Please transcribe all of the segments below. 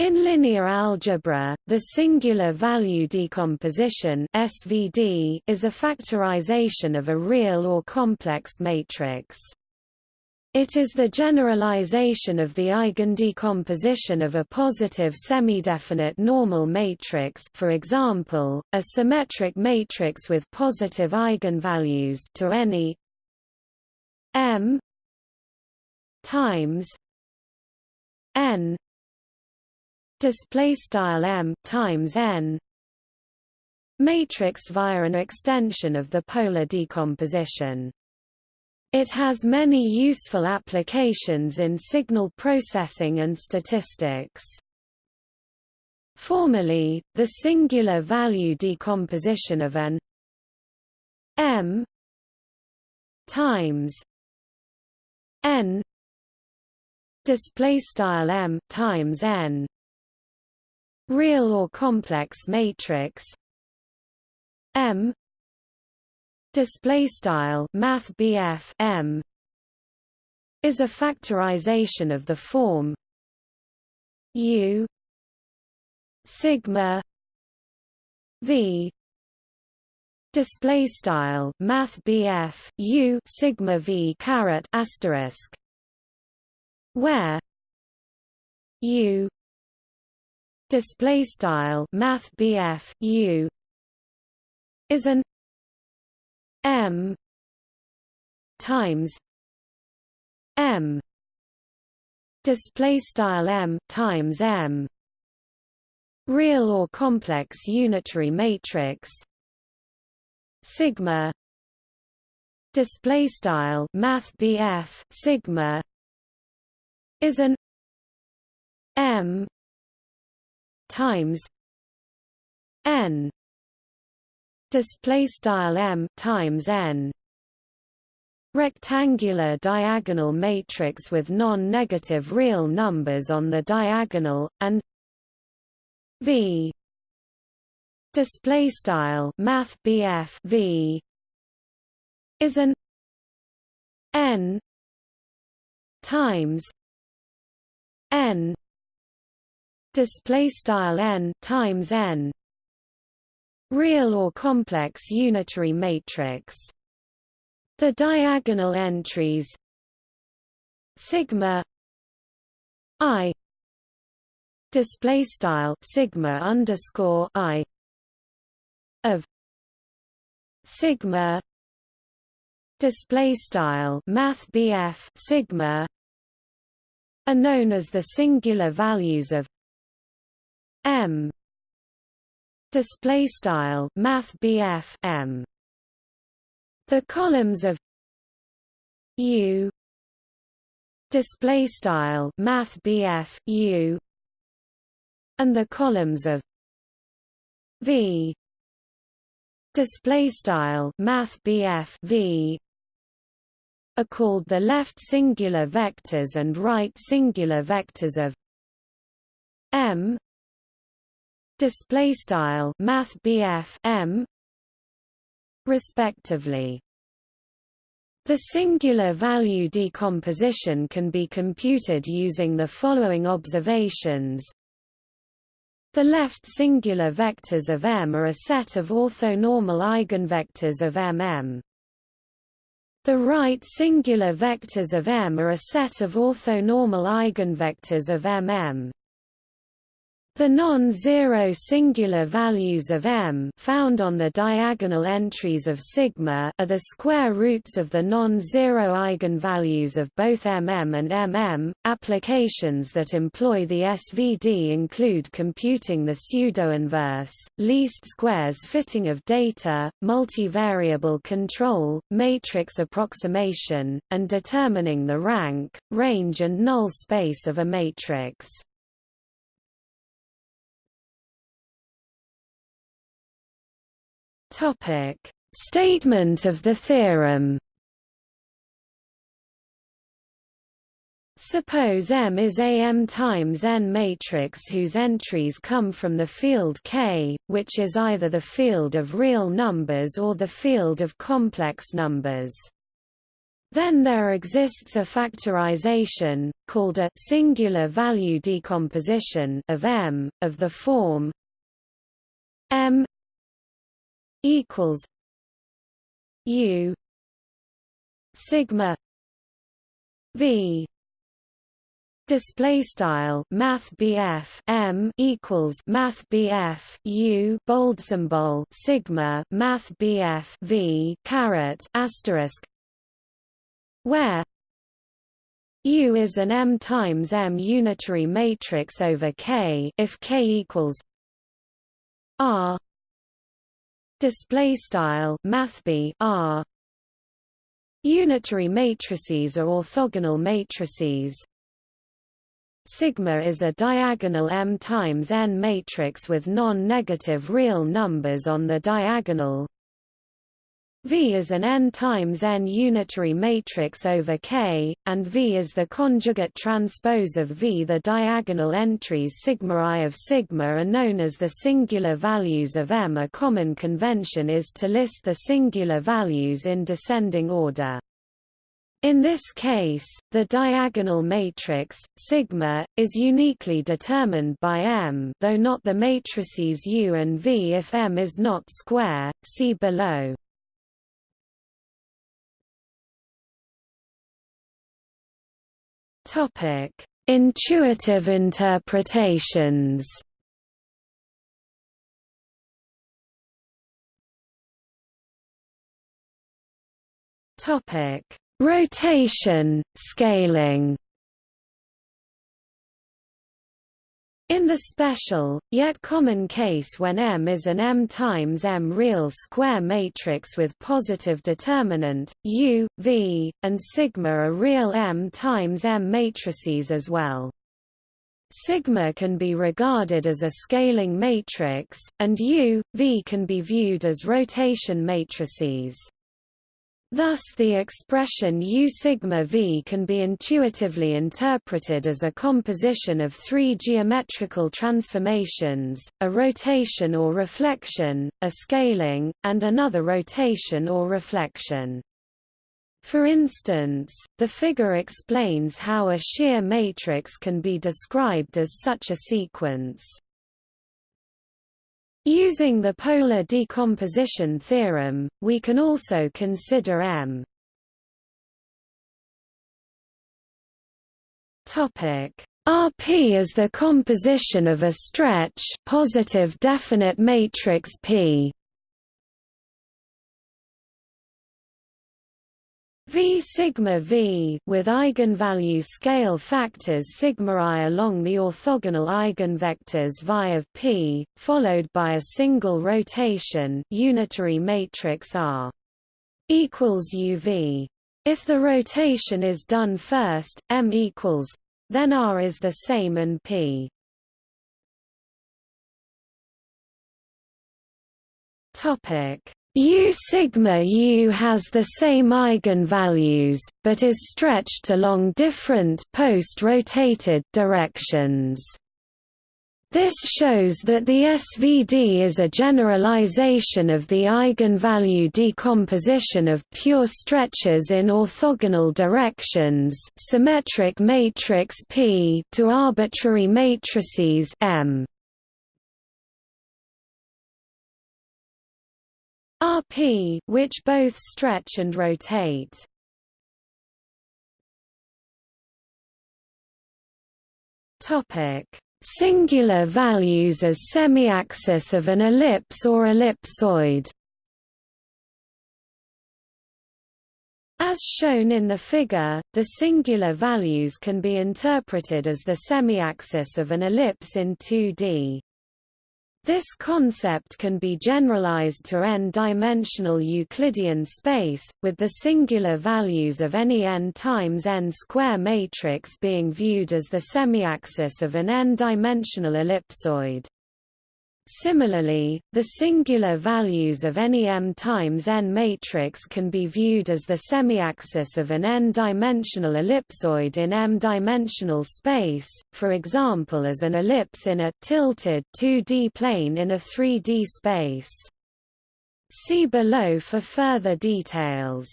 In linear algebra, the singular value decomposition (SVD) is a factorization of a real or complex matrix. It is the generalization of the eigendecomposition of a positive semidefinite normal matrix for example, a symmetric matrix with positive eigenvalues to any m times n display style m times n matrix via an extension of the polar decomposition. It has many useful applications in signal processing and statistics. Formally, the singular value decomposition of an m times n display style m times n real or complex matrix. M. Display style math M. Is a factorization of the form. U. Sigma. V. Display style math U sigma V caret asterisk. Where? U display style math BF U is an M times M. Display style M times M. Real or complex unitary matrix. Sigma. Display style math BF sigma is an M times n display style m times n rectangular diagonal matrix with non-negative real numbers on the diagonal and v display style math v is an n times n display style n times n. Real or complex unitary matrix. The diagonal entries sigma i display style sigma underscore i of sigma display style math sigma are known as the singular values of M. Display style math BF M. The columns of U. Display style math BF U. And the columns of V. Display style math BF V. Are called the left singular vectors and right singular vectors of M display style math M respectively the singular value decomposition can be computed using the following observations the left singular vectors of M are a set of orthonormal eigenvectors of MM. The right singular vectors of M are a set of orthonormal eigenvectors of MM. The non-zero singular values of M found on the diagonal entries of sigma are the square roots of the non-zero eigenvalues of both MM and MM. Applications that employ the SVD include computing the pseudo-inverse, least squares fitting of data, multivariable control, matrix approximation, and determining the rank, range and null space of a matrix. Topic: Statement of the theorem. Suppose M is a M times n matrix whose entries come from the field K, which is either the field of real numbers or the field of complex numbers. Then there exists a factorization, called a singular value decomposition of M, of the form M equals U sigma V. Display style math M equals math U bold symbol sigma math V caret asterisk where U is an M times M unitary matrix over K. If K equals R display style math R. Unitary matrices are orthogonal matrices. Sigma is a diagonal M times n matrix with non-negative real numbers on the diagonal V is an n times n unitary matrix over K, and V is the conjugate transpose of V. The diagonal entries sigma i of sigma are known as the singular values of M. A common convention is to list the singular values in descending order. In this case, the diagonal matrix, sigma, is uniquely determined by M though not the matrices U and V if M is not square, see below. Topic: Intuitive interpretations. Topic: Rotation, scaling. In the special, yet common case when M is an M times M real square matrix with positive determinant, U, V, and sigma are real M times M matrices as well. Sigma can be regarded as a scaling matrix, and U, V can be viewed as rotation matrices. Thus the expression U sigma V can be intuitively interpreted as a composition of three geometrical transformations, a rotation or reflection, a scaling, and another rotation or reflection. For instance, the figure explains how a shear matrix can be described as such a sequence. Using the polar decomposition theorem, we can also consider M. Topic RP is the composition of a stretch positive definite matrix P V sigma V with eigenvalue scale factors sigma i along the orthogonal eigenvectors Vi of P, followed by a single rotation unitary matrix R equals UV. If the rotation is done first, M equals, then R is the same and P. Topic U sigma U has the same eigenvalues, but is stretched along different post-rotated directions. This shows that the SVD is a generalization of the eigenvalue decomposition of pure stretches in orthogonal directions symmetric matrix P to arbitrary matrices M. Rp which both stretch and rotate. Topic: Singular values as semiaxis of an ellipse or ellipsoid. As shown in the figure, the singular values can be interpreted as the semiaxis of an ellipse in 2D. This concept can be generalized to n-dimensional Euclidean space, with the singular values of any n times n square matrix being viewed as the semiaxis of an n-dimensional ellipsoid. Similarly, the singular values of any m times n matrix can be viewed as the semiaxis of an n-dimensional ellipsoid in m-dimensional space, for example as an ellipse in a tilted 2D plane in a 3D space. See below for further details.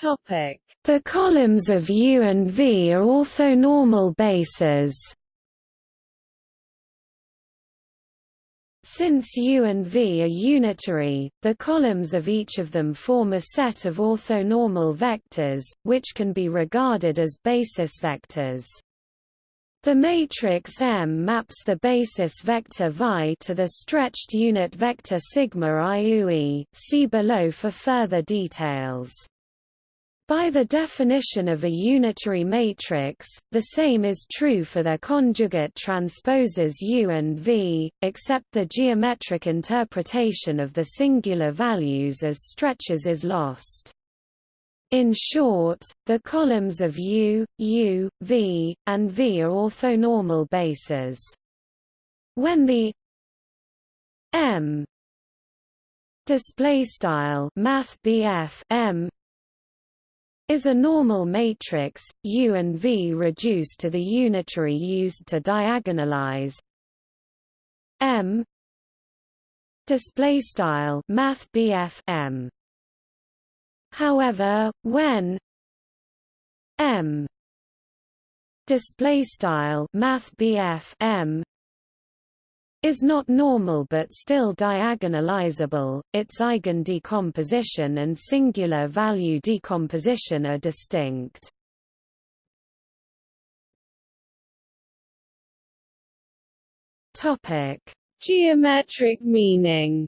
Topic: The columns of U and V are orthonormal bases. Since U and V are unitary, the columns of each of them form a set of orthonormal vectors, which can be regarded as basis vectors. The matrix M maps the basis vector Vi to the stretched unit vector sigma IUE. See below for further details. By the definition of a unitary matrix, the same is true for their conjugate transposes U and V, except the geometric interpretation of the singular values as stretches is lost. In short, the columns of U, U, V, and V are orthonormal bases. When the M display style math M is a normal matrix, U and V reduce to the unitary used to diagonalize M display style math M. However when M display style math M is not normal but still diagonalizable, its eigendecomposition and singular value decomposition are distinct. Topic: Geometric meaning.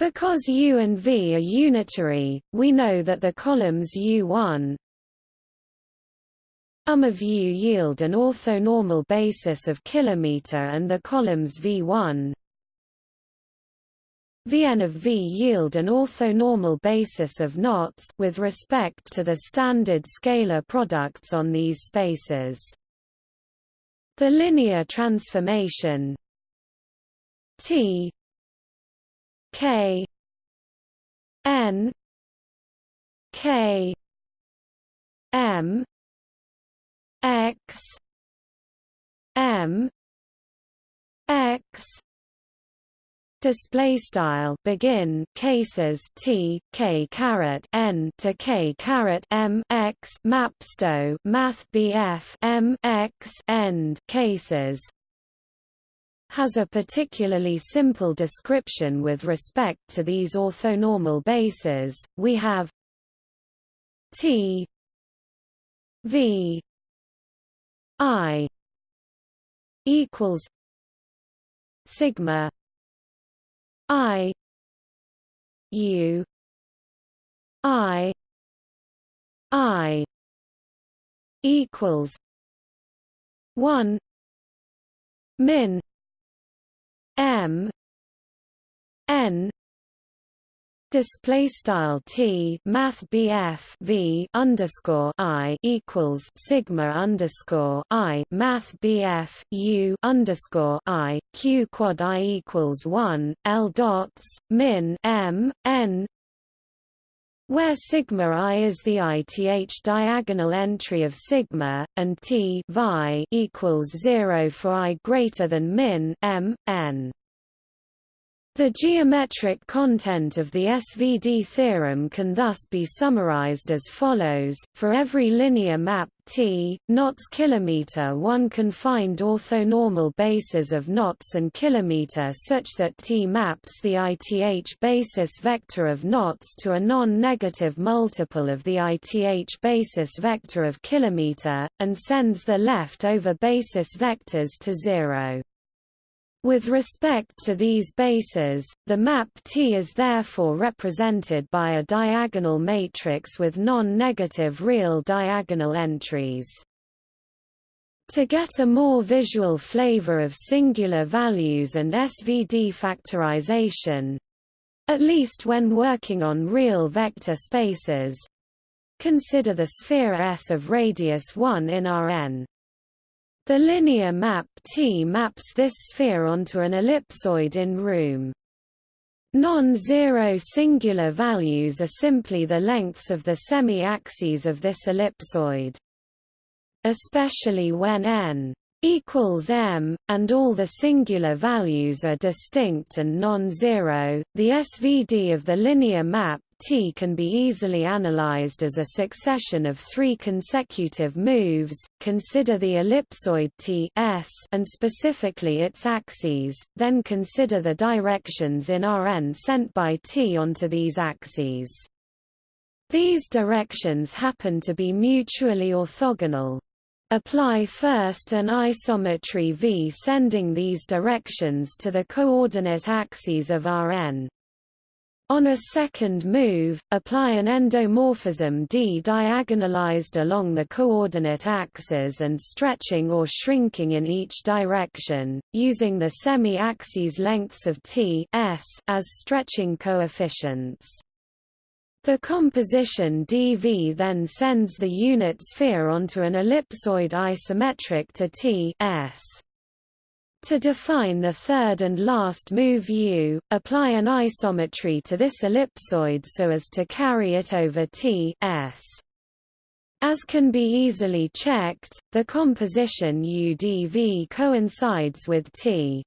Because U and V are unitary, we know that the columns U1, um of U yield an orthonormal basis of kilometer and the columns V1 Vn of V yield an orthonormal basis of knots with respect to the standard scalar products on these spaces. The linear transformation T K N K M x m x display style begin cases t k caret n to k caret m x mapsto math bf m x end cases. Has a particularly simple description with respect to these orthonormal bases. We have t v I equals sigma I U I I equals one min M N display style t math bf v underscore i equals sigma underscore i math bf u underscore i q quad i equals one l dots min m n where sigma i is the ith diagonal entry of sigma, and t vi equals 0 for i greater than min m, n. The geometric content of the SVD theorem can thus be summarized as follows, for every linear map T, knots kilometer one can find orthonormal bases of knots and kilometer such that T maps the ith basis vector of knots to a non-negative multiple of the ith basis vector of kilometer, and sends the left-over basis vectors to zero. With respect to these bases, the map T is therefore represented by a diagonal matrix with non-negative real diagonal entries. To get a more visual flavor of singular values and SVD factorization, at least when working on real vector spaces, consider the sphere S of radius 1 in Rn. The linear map T maps this sphere onto an ellipsoid in room. Non-zero singular values are simply the lengths of the semi-axes of this ellipsoid. Especially when n equals m, and all the singular values are distinct and non-zero, the SVD of the linear map T can be easily analyzed as a succession of three consecutive moves. Consider the ellipsoid T S and specifically its axes, then consider the directions in Rn sent by T onto these axes. These directions happen to be mutually orthogonal. Apply first an isometry V sending these directions to the coordinate axes of Rn. On a second move, apply an endomorphism D diagonalized along the coordinate axes and stretching or shrinking in each direction, using the semi-axes lengths of T S as stretching coefficients. The composition dV then sends the unit sphere onto an ellipsoid isometric to T S. To define the third and last move U, apply an isometry to this ellipsoid so as to carry it over T S. As can be easily checked, the composition UdV coincides with T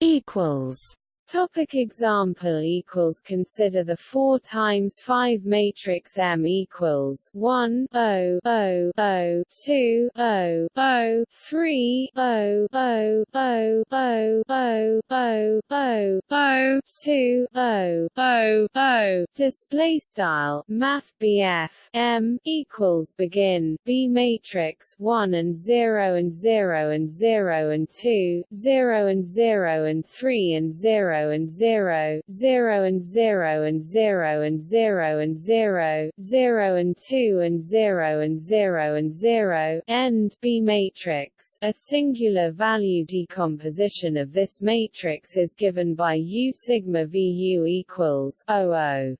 equals Topic example equals Consider the 4 times 5 matrix M equals 1 0 0 0 2 0 0 3 0 0 0 0 0 0 0 0 2 0 0 0 Display style Math BF M equals begin B matrix 1 and 0 and 0 and 0 and 2 0 and 0 and 3 and 0 and 0, 0 and 0 and 0 and 0 and 0, 0 and 2 and 0 and 0 and 0 end B matrix. A singular value decomposition of this matrix is given by U sigma VU equals 00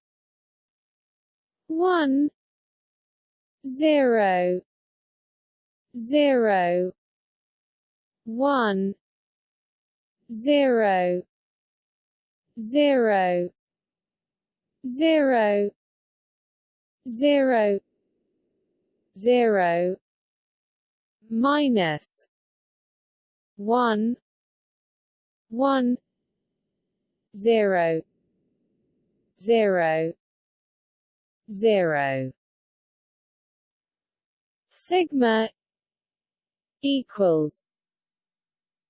1 0 0 1 0 zero zero zero zero minus one one zero zero zero. Sigma equals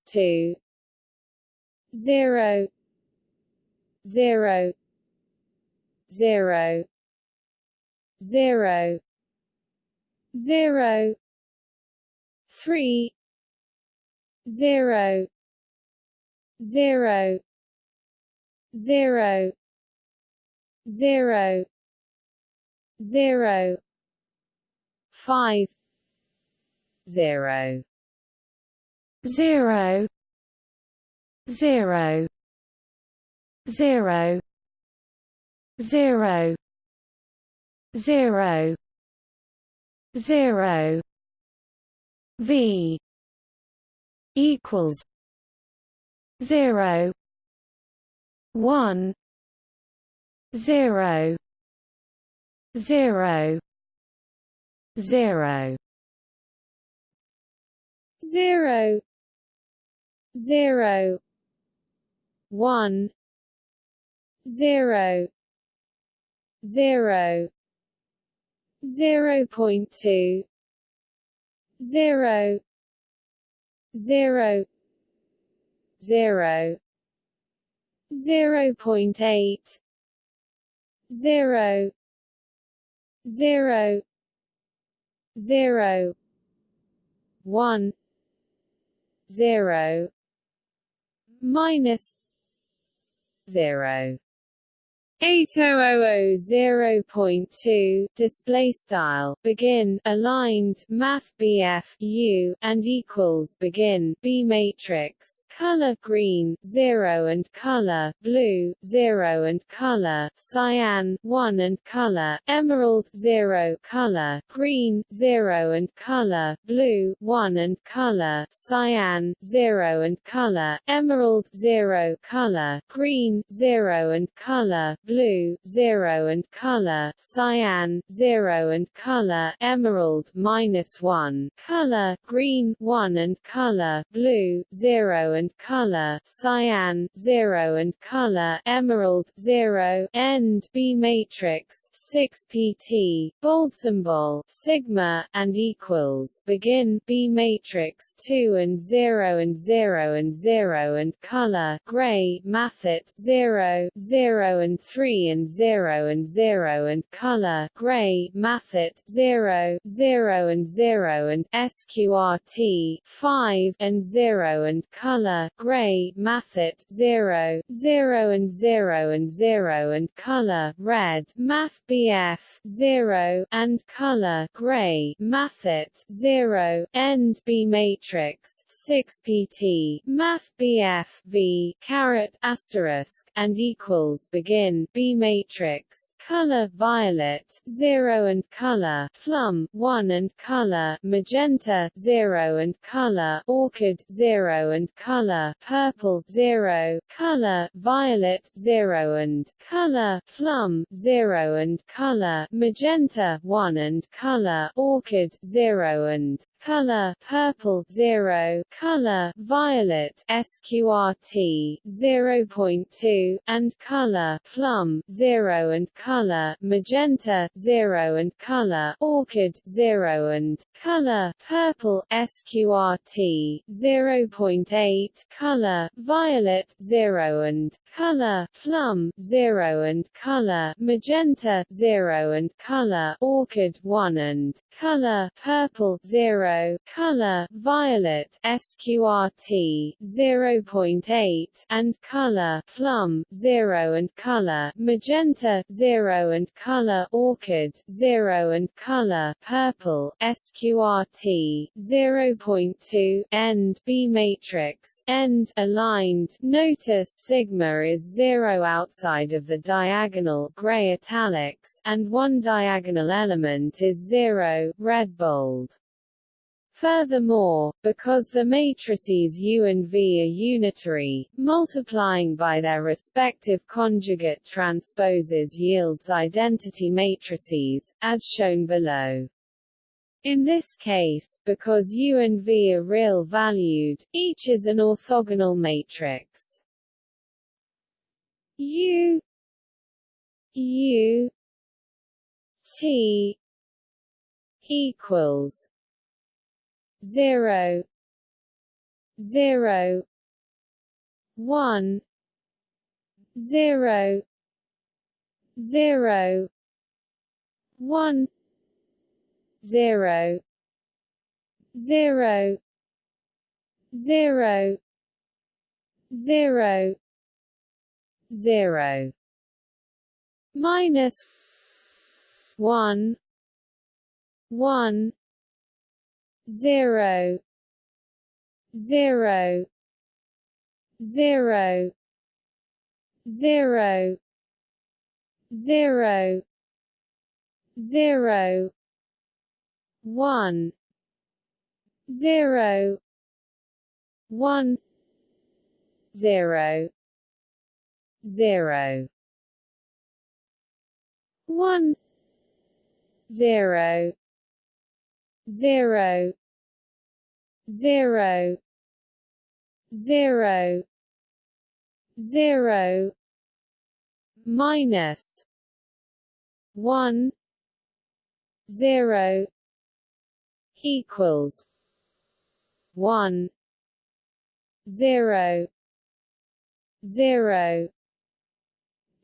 two zero zero zero zero zero three zero zero zero zero zero five zero zero zero zero zero zero zero. V equals zero one zero zero zero. Zero zero one zero zero zero point two zero zero zero zero point eight zero zero zero one zero minus zero 8000.2 display style begin aligned math BF U and equals begin B matrix color green 0 and color blue 0 and color cyan 1 and color emerald 0 color green 0 and color blue 1 and color cyan 0 and color emerald 0 color green 0 and color blue 0 and color cyan 0 and color emerald minus 1 color green 1 and color blue 0 and color cyan 0 and color emerald 0 end B matrix 6 pt bold symbol sigma and equals begin B matrix 2 and 0 and 0 and 0 and color gray Mathet 0 0 and 3 and 0 and 0 and color gray Mathet 0 0 and 0 and sqrt 5 and 0 and color gray Mathet 0 0 and 0 and 0 and color red math bf 0 and color gray Mathet 0 end b matrix 6 pt math bf v caret asterisk and equals begin b matrix color violet 0 and color plum 1 and color magenta 0 and color orchid 0 and color purple 0 color violet 0 and color plum 0 and color magenta 1 and color orchid 0 and color purple 0 color violet sqrt 0.2 and color plum 0 and color magenta 0 and color orchid 0 and color purple sqrt 0.8 color violet 0 and color plum 0 and color magenta 0 and color orchid 1 and color purple 0 color violet sqrt 0.8 and color plum 0 and color magenta 0 and color orchid 0 and color purple sqrt 0.2 end b matrix end aligned notice sigma is 0 outside of the diagonal gray italics and one diagonal element is 0 red bold Furthermore, because the matrices U and V are unitary, multiplying by their respective conjugate transposes yields identity matrices, as shown below. In this case, because U and V are real-valued, each is an orthogonal matrix. U U T equals zero zero one zero zero one zero zero zero zero zero. Minus one one zero zero zero zero zero zero one zero one zero zero one zero zero zero zero zero minus one zero equals one zero zero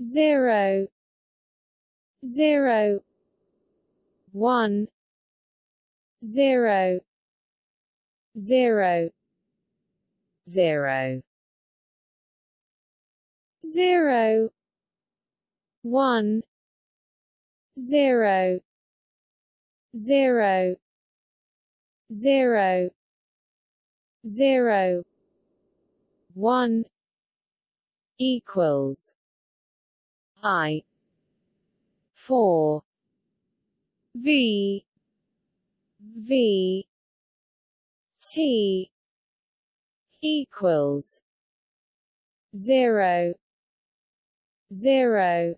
zero zero one zero zero. Zero. Zero. One. Zero. Zero. Zero. Zero. One. Equals I. Four. V. V T equals zero zero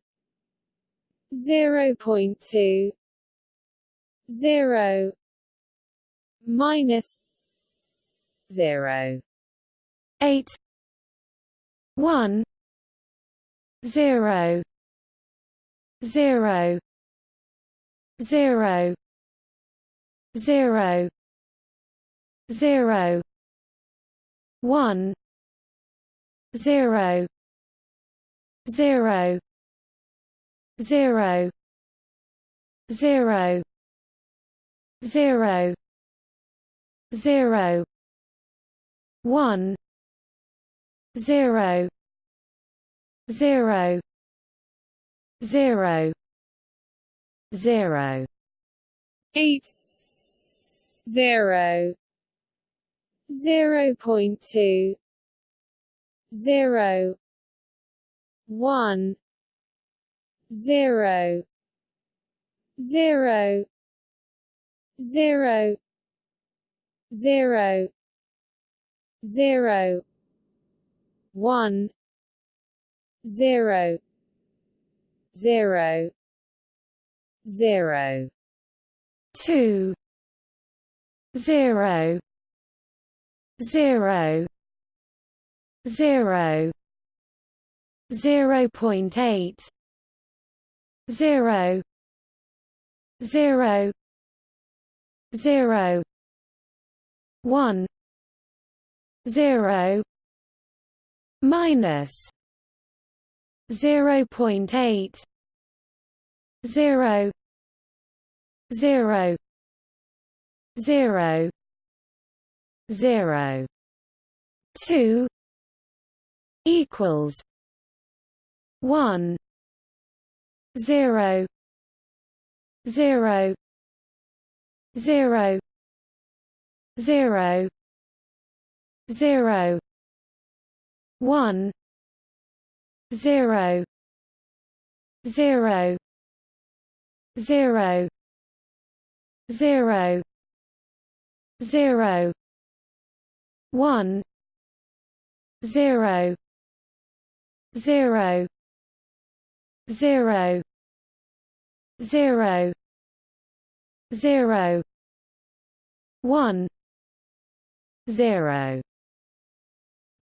zero point two zero minus zero. Eight one zero zero zero zero zero one zero zero zero zero zero zero one zero zero zero zero. Eight zero zero point two zero one zero zero zero zero zero one zero zero zero two zero zero zero zero point eight zero zero zero one zero minus zero point eight zero zero. Two equals one zero zero zero zero zero one zero zero zero zero zero one zero zero zero zero zero one zero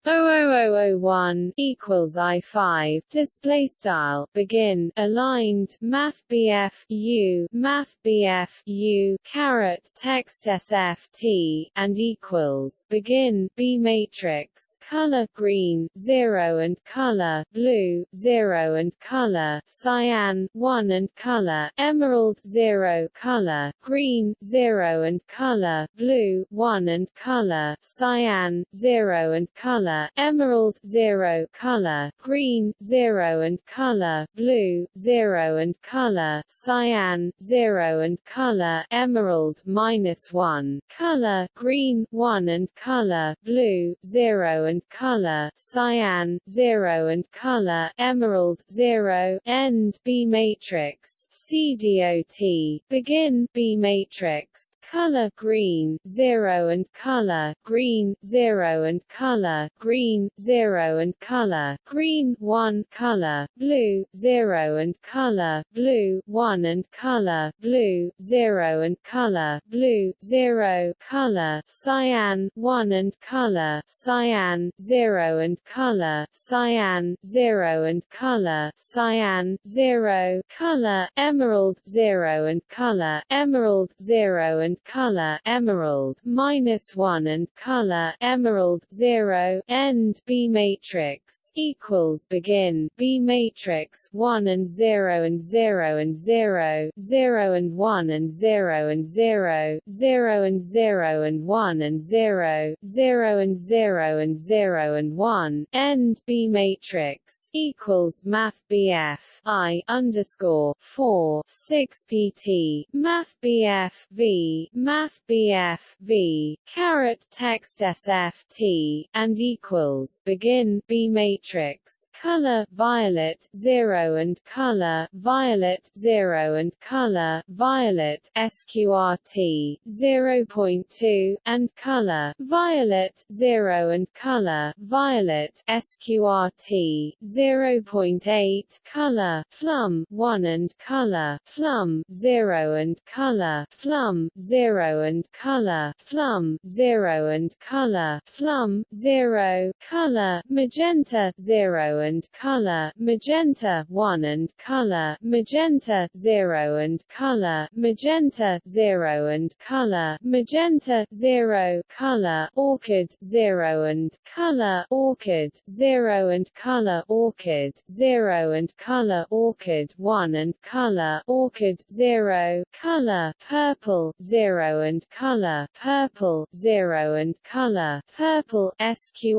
00001 equals I five. Display style. Begin. Aligned. Math BF U. Math BF U. Caret. Text SFT and equals. Begin. B matrix. Color green. Zero and color. Blue. Zero and color. Cyan. One and color. Emerald. Zero. Color. Green. Zero and color. Blue. One and color. Cyan. Zero and color emerald 0 color, green 0 and color, blue 0 and color, cyan 0 and color, emerald minus 1 color, green 1 and color, blue 0 and color, cyan 0 and color, emerald 0 end B matrix CDOT begin B matrix color green 0 and color, green 0 and color, green 0 and color, green 1 color, blue 0 and color, blue 1 and color, blue 0 and color, blue 0 color, cyan 1 and color, cyan 0 and color, cyan 0 and color, cyan 0 color, emerald 0 and color, emerald 0 and color, emerald minus 1 and color, emerald 0 end B matrix equals begin. B matrix 1 and 0 and 0 and 0 0 and 1 and 0 and 0 0 and 0 and 1 and 0 0 and 0 and 0 and 1 end B matrix equals Math BF I underscore 4 6 PT. Math BF V Math BF V caret text SFT and equals equals begin B matrix color violet 0 and color violet 0 and color violet sqrt 0.2 and color violet 0 and color violet sqrt 0.8 color plum 1 and color plum 0 and color plum 0 and color plum 0 and color plum 0 color magenta 0 and color magenta 1 and color magenta 0 and color magenta 0 and color magenta 0 color orchid 0 and color orchid 0 and color orchid 0 and color orchid 1 and color orchid 0 color purple 0 and color purple 0 and color purple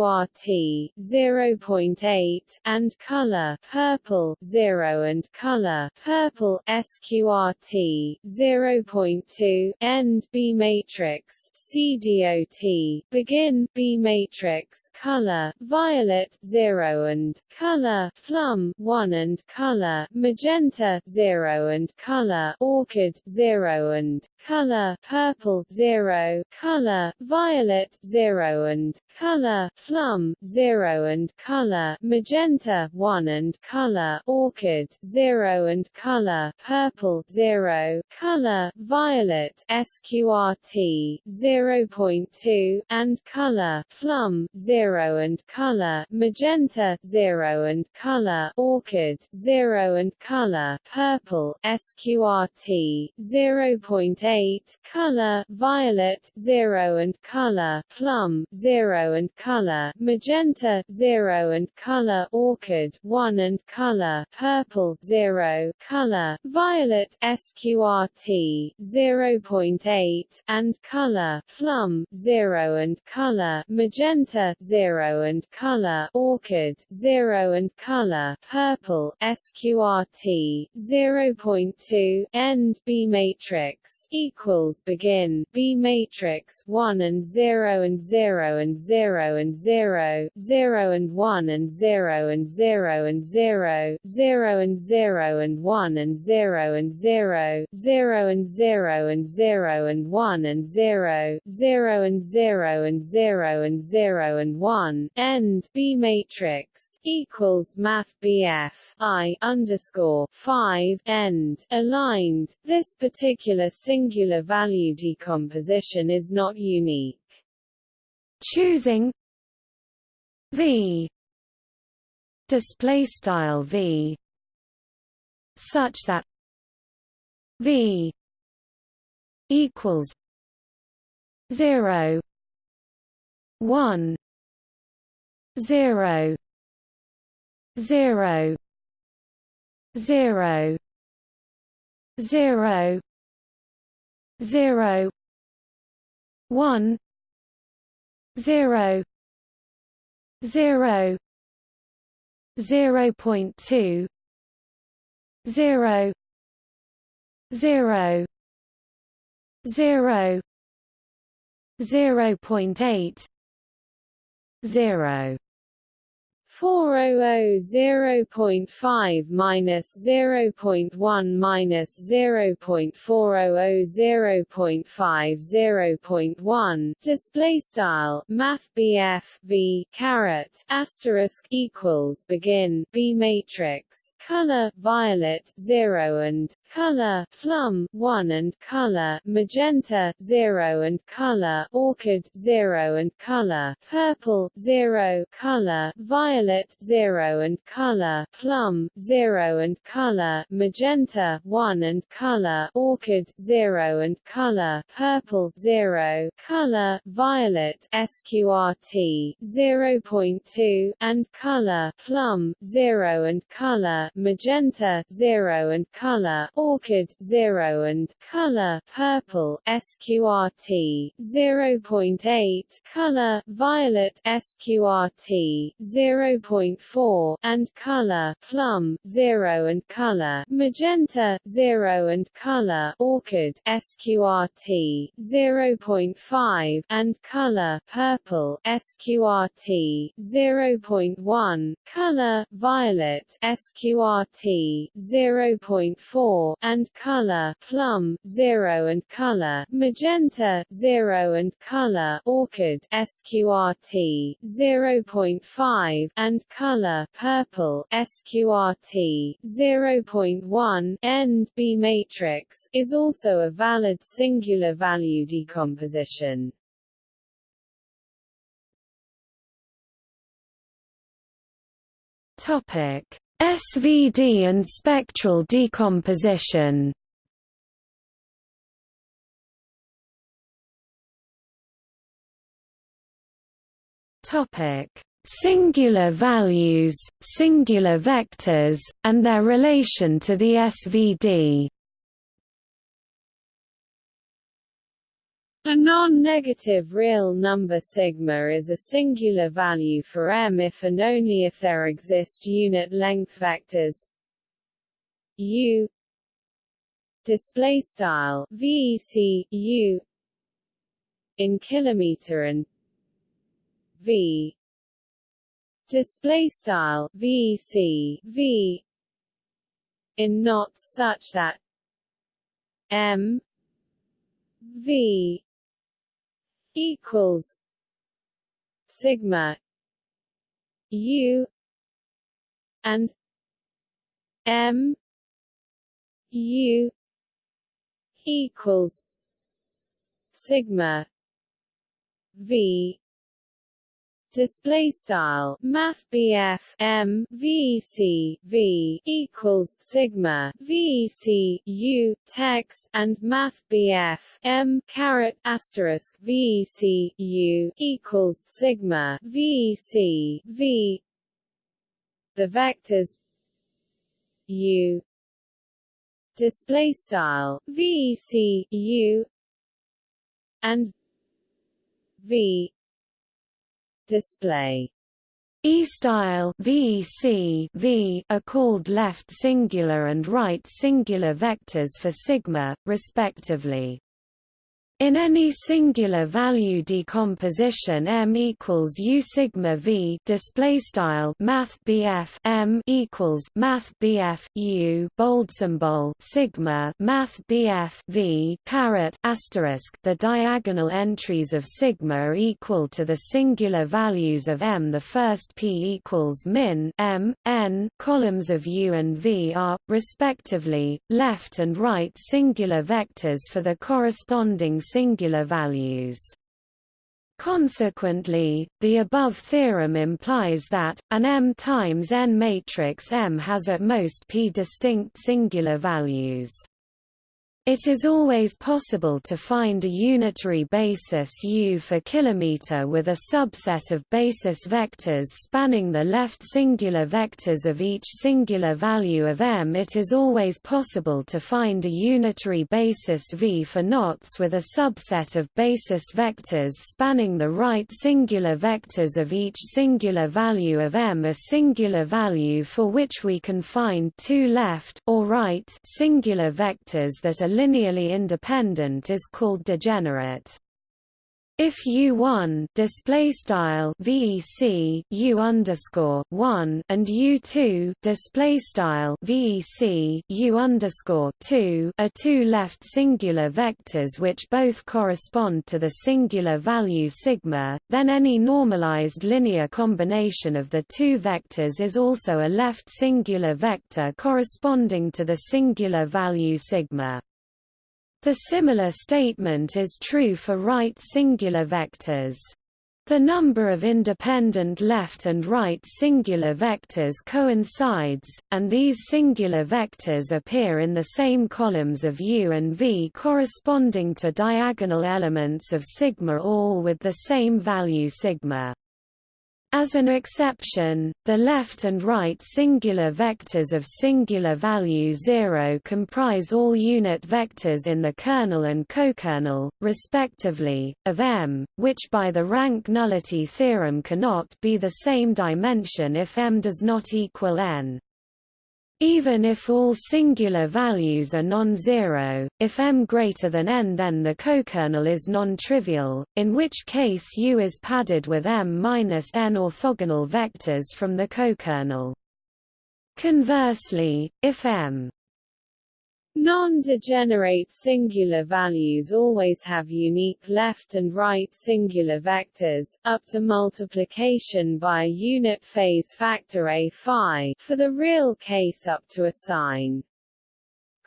sqrt 0.8 and color purple 0 and color purple sqrt 0.2 end B matrix CDOT begin B matrix color violet 0 and color plum 1 and color magenta 0 and color orchid 0 and color purple 0 color violet 0 and color plum 0 and color magenta 1 and color orchid 0 and color purple 0 color violet sqrt 0.2 and color plum 0 and color magenta 0 and color orchid 0 and color purple sqrt 0.8 color violet 0 and color plum 0 and color magenta 0 and color orchid 1 and color purple 0 color violet sqrt 0.8 and color plum 0 and color magenta 0 and color orchid 0 and color purple sqrt 0.2 end B matrix equals begin B matrix 1 and 0 and 0 and 0 and 0 0 and 1 and 0 and 0 and 0 0 and 0 and 1 and 0 and 0 0 and 0 and 0 and 1 and 0 0 and 0 and 0 and 0 and 1 end B matrix equals math BF I underscore 5 end aligned this particular singular value decomposition is not unique choosing v. Display style v. Such that v equals 0 1 0 0 0 0 0 1 0 0 0.2 0 0 0 0.8 0 400.5 minus 0.1 minus 0.400 0.5 0.1 display style math BF V caret asterisk equals begin B matrix color violet 0 and color plum 1 and color magenta 0 and color orchid 0 and color purple 0 color violet violet 0 and color plum 0 and color magenta 1 and color orchid 0 and color purple 0 color violet sqrt 0.2 and color plum 0 and color magenta 0 and color orchid 0 and color purple sqrt 0.8 color violet sqrt 0 0.4 and color plum 0 and color magenta 0 and color orchid sqrt 0.5 and color purple sqrt 0.1 color violet sqrt 0.4 and color plum 0 and color magenta 0 and color orchid sqrt 0.5 and color purple sqrt 0.1 end B matrix is also a valid singular value decomposition. Topic: SVD and spectral decomposition. Topic: Singular values, singular vectors, and their relation to the SVD. A non-negative real number sigma is a singular value for M if and only if there exist unit length vectors. U. Display style vec u. In kilometer and v display style vec v in knots such that m v equals sigma u and m u equals sigma v display style math BF M V equals sigma VC U text and math BF M caret asterisk VC U equals sigma VC V. The vectors U display style VC U and V display E-style VEC v are called left singular and right singular vectors for sigma, respectively. In any singular value decomposition M equals U sigma V display style Math BF M equals Math BF U bold symbol sigma Math BF V caret asterisk the diagonal entries of sigma are equal to the singular values of M. The first P equals min M N columns of U and V are respectively left and right singular vectors for the corresponding singular values. Consequently, the above theorem implies that, an M times n matrix M has at most p distinct singular values. It is always possible to find a unitary basis U for kilometer with a subset of basis vectors spanning the left singular vectors of each singular value of M. It is always possible to find a unitary basis V for knots with a subset of basis vectors spanning the right singular vectors of each singular value of M. A singular value for which we can find two left or right singular vectors that are linearly independent is called degenerate. If U1 display style VEC U underscore one and U2 display style VEC U underscore two are two left singular vectors which both correspond to the singular value sigma, then any normalized linear combination of the two vectors is also a left singular vector corresponding to the singular value sigma. The similar statement is true for right singular vectors. The number of independent left and right singular vectors coincides, and these singular vectors appear in the same columns of U and V corresponding to diagonal elements of sigma all with the same value sigma. As an exception, the left and right singular vectors of singular value 0 comprise all unit vectors in the kernel and cokernel, respectively, of M, which by the rank nullity theorem cannot be the same dimension if M does not equal n. Even if all singular values are non-zero, if m greater than n then the cokernel is non-trivial, in which case U is padded with m minus n orthogonal vectors from the cokernel. Conversely, if m Non-degenerate singular values always have unique left and right singular vectors, up to multiplication by a unit phase factor a phi, for the real case up to a sign.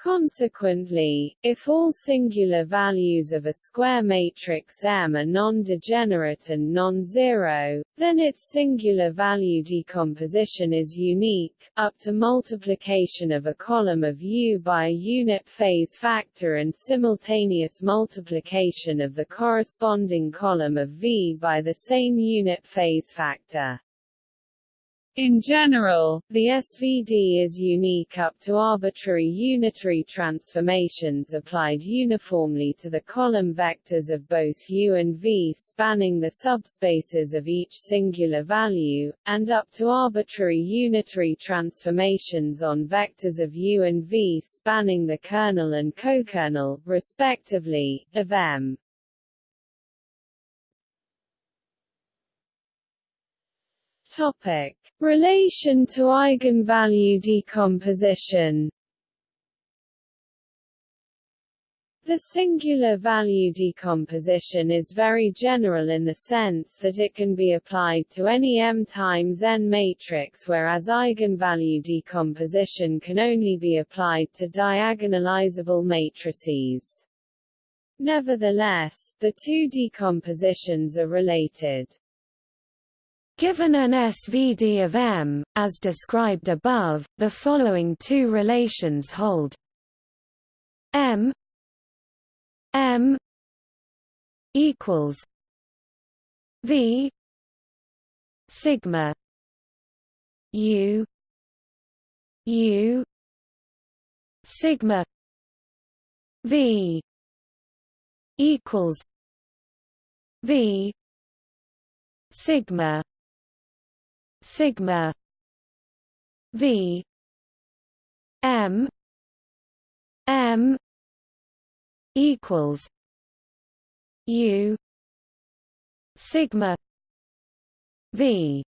Consequently, if all singular values of a square matrix M are non-degenerate and non-zero, then its singular value decomposition is unique, up to multiplication of a column of U by a unit phase factor and simultaneous multiplication of the corresponding column of V by the same unit phase factor. In general, the SVD is unique up to arbitrary unitary transformations applied uniformly to the column vectors of both U and V spanning the subspaces of each singular value, and up to arbitrary unitary transformations on vectors of U and V spanning the kernel and cokernel, respectively, of M. Topic: Relation to eigenvalue decomposition. The singular value decomposition is very general in the sense that it can be applied to any M times n matrix whereas eigenvalue decomposition can only be applied to diagonalizable matrices. Nevertheless, the two decompositions are related. Given an SVD of M, as described above, the following two relations hold. M M equals V sigma U U sigma V equals V sigma sigma. V. M. M. equals u. Sigma v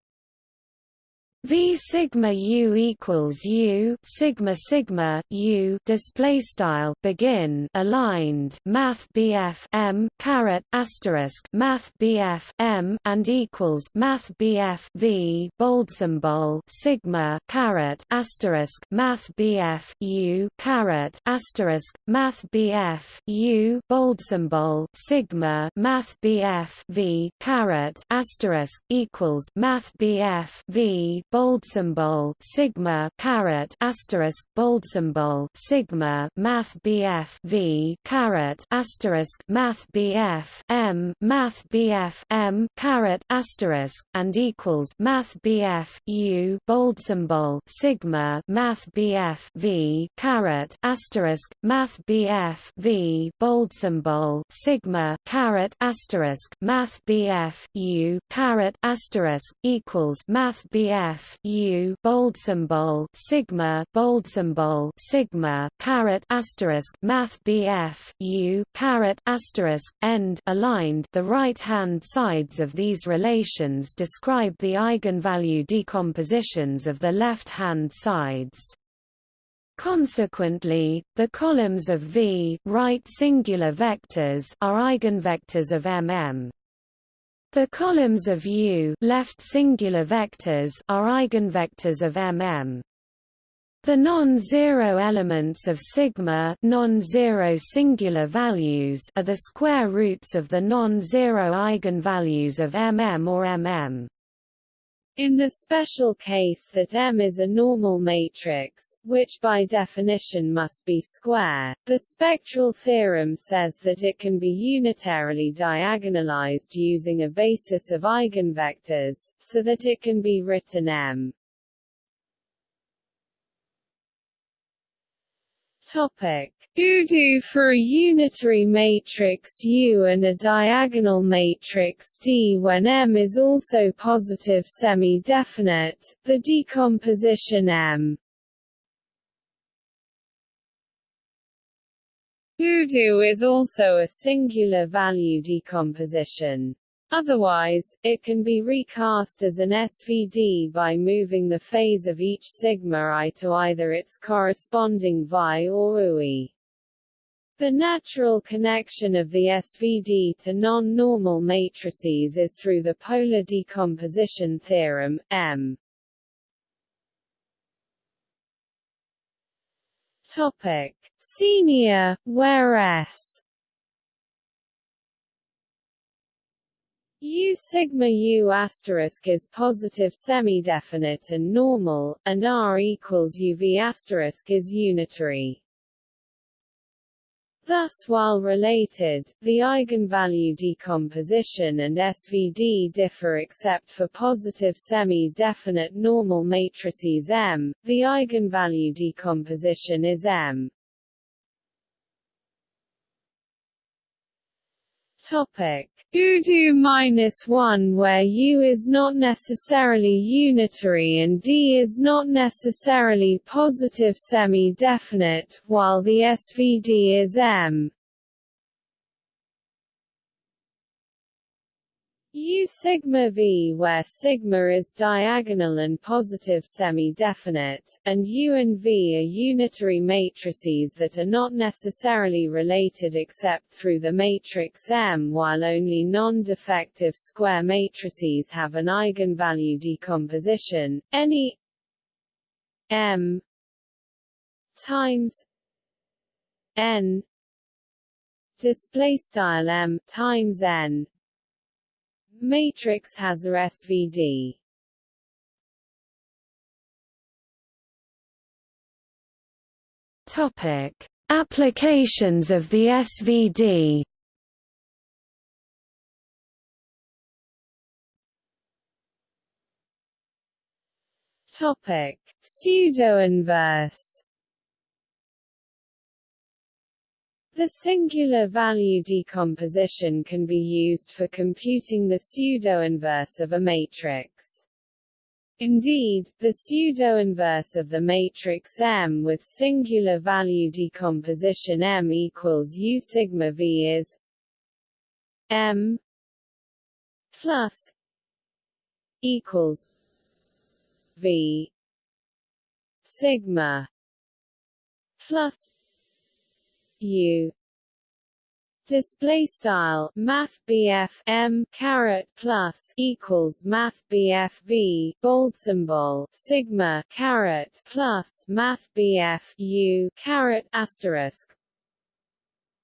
V sigma u equals u sigma sigma u display style begin aligned math BF m caret asterisk math BF m and equals math BF v bold symbol sigma caret asterisk math BF u caret asterisk math BF u bold symbol sigma math BF v caret asterisk equals math BF v bold symbol sigma caret asterisk bold symbol sigma math BF V caret asterisk math BF M math BF M caret asterisk and equals math BF U bold symbol sigma math BF V caret asterisk math BF V bold symbol sigma caret asterisk math BF U caret asterisk equals math BF U bold symbol sigma bold symbol sigma caret asterisk math BF U caret asterisk end aligned the right hand sides of these relations describe the eigenvalue decompositions of the left hand sides. Consequently, the columns of V right singular vectors are eigenvectors of MM. The columns of U left singular vectors are eigenvectors of MM. The non-zero elements of sigma non-zero singular values are the square roots of the non-zero eigenvalues of MM or MM. In the special case that M is a normal matrix, which by definition must be square, the spectral theorem says that it can be unitarily diagonalized using a basis of eigenvectors, so that it can be written M. Topic. UDO for a unitary matrix U and a diagonal matrix D when M is also positive semi-definite, the decomposition M UDO is also a singular value decomposition. Otherwise, it can be recast as an SVD by moving the phase of each sigma i to either its corresponding vi or ui. The natural connection of the SVD to non-normal matrices is through the polar decomposition theorem, M. Topic. Senior, where S U sigma U asterisk is positive semi-definite and normal, and R equals UV asterisk is unitary. Thus while related, the eigenvalue decomposition and SVD differ except for positive semi-definite normal matrices M, the eigenvalue decomposition is M. Topic. UDO minus 1 where U is not necessarily unitary and D is not necessarily positive semi-definite, while the SVD is M. U sigma V where sigma is diagonal and positive semi-definite, and U and V are unitary matrices that are not necessarily related except through the matrix M while only non-defective square matrices have an eigenvalue decomposition, any M times N display style M times N Matrix has a SVD. Topic: Applications of the SVD. Topic: Pseudo-inverse The singular value decomposition can be used for computing the pseudo-inverse of a matrix. Indeed, the pseudo-inverse of the matrix M with singular value decomposition M equals U sigma V is M plus equals V sigma plus U display style math M caret plus equals math V bold symbol sigma caret plus math U caret asterisk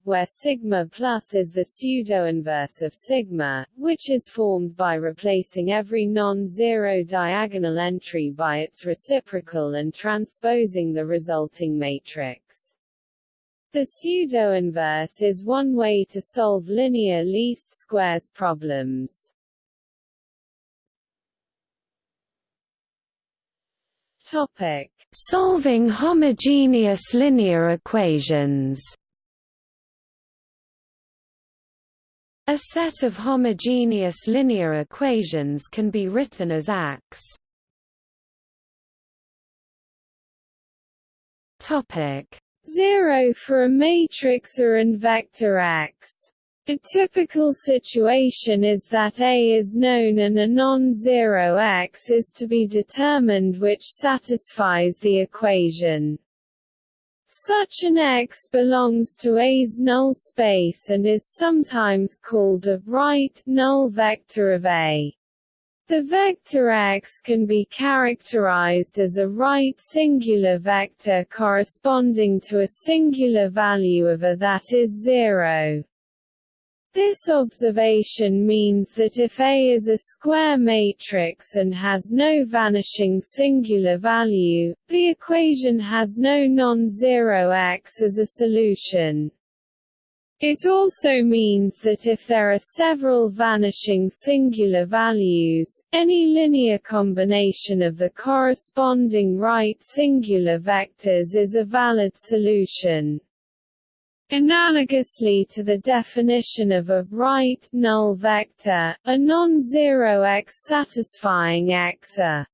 where sigma plus is the pseudo-inverse of sigma, which is formed by replacing every non-zero diagonal entry by its reciprocal and transposing the resulting matrix. The pseudo-inverse is one way to solve linear least squares problems. Topic: Solving homogeneous linear equations. A set of homogeneous linear equations can be written as AX. Topic: 0 for a matrix A and vector x. A typical situation is that A is known and a non-zero x is to be determined which satisfies the equation. Such an X belongs to A's null space and is sometimes called a right null vector of A. The vector x can be characterized as a right singular vector corresponding to a singular value of a that is zero. This observation means that if A is a square matrix and has no vanishing singular value, the equation has no non-zero x as a solution. It also means that if there are several vanishing singular values, any linear combination of the corresponding right singular vectors is a valid solution. Analogously to the definition of a right null vector, a non-zero x satisfying x a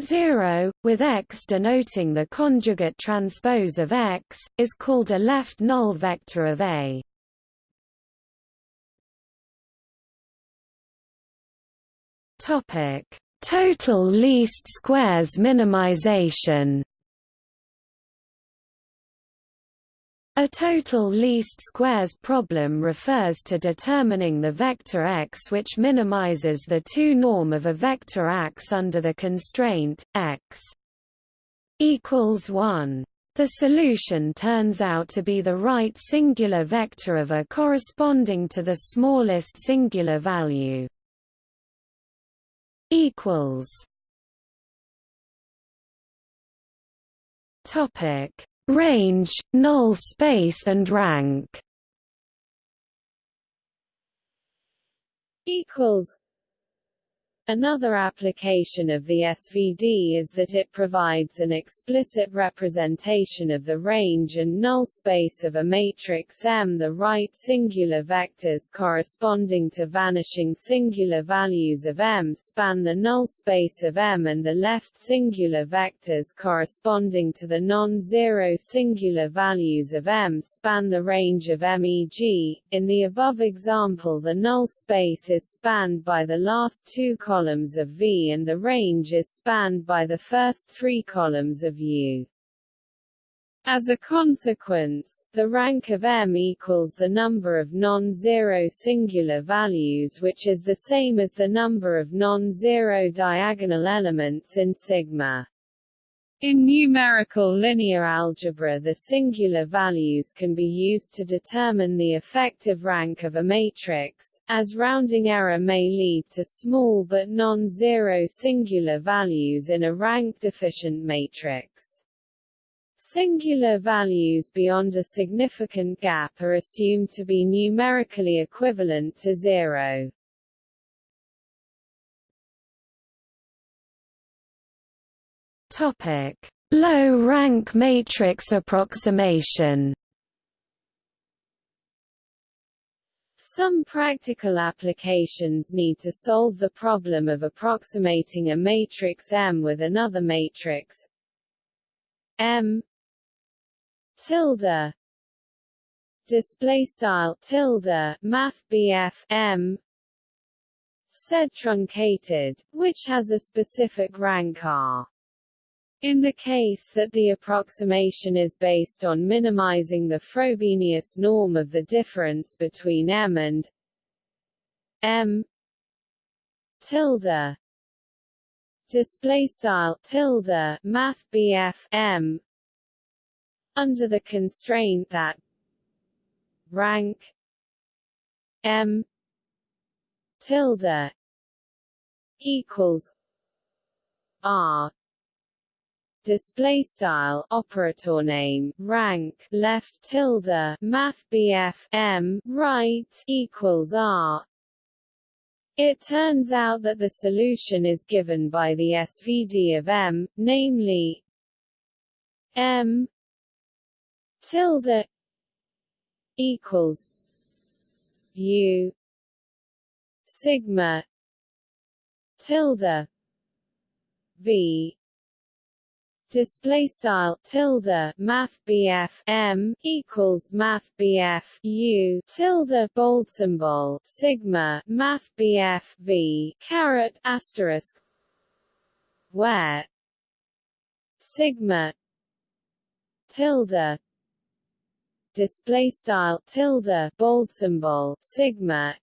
0, with x denoting the conjugate transpose of x, is called a left null vector of A. Topic: Total least squares minimization. A total least squares problem refers to determining the vector x which minimizes the 2 norm of a vector x under the constraint, x equals 1. The solution turns out to be the right singular vector of a corresponding to the smallest singular value. Topic range, null space and rank. Equals Another application of the SVD is that it provides an explicit representation of the range and null space of a matrix M. The right singular vectors corresponding to vanishing singular values of M span the null space of M and the left singular vectors corresponding to the non-zero singular values of M span the range of MEG. In the above example the null space is spanned by the last two columns columns of V and the range is spanned by the first three columns of U. As a consequence, the rank of M equals the number of non-zero singular values which is the same as the number of non-zero diagonal elements in sigma. In numerical linear algebra the singular values can be used to determine the effective rank of a matrix, as rounding error may lead to small but non-zero singular values in a rank-deficient matrix. Singular values beyond a significant gap are assumed to be numerically equivalent to zero. Topic: Low rank matrix approximation. Some practical applications need to solve the problem of approximating a matrix M with another matrix M tilde display style tilde math BF M said truncated, which has a specific rank R. In the case that the approximation is based on minimizing the Frobenius norm of the difference between M and M tilde display style tilde math M under the constraint that rank M tilde equals R display style operator name rank left tilde math BF M right equals R. It turns out that the solution is given by the SVD of M, namely M tilde equals U sigma tilde V display style tilde math BF M equals math BF U tilde bold symbol sigma math BF V caret asterisk where sigma tilde display style tilde bold symbol sigma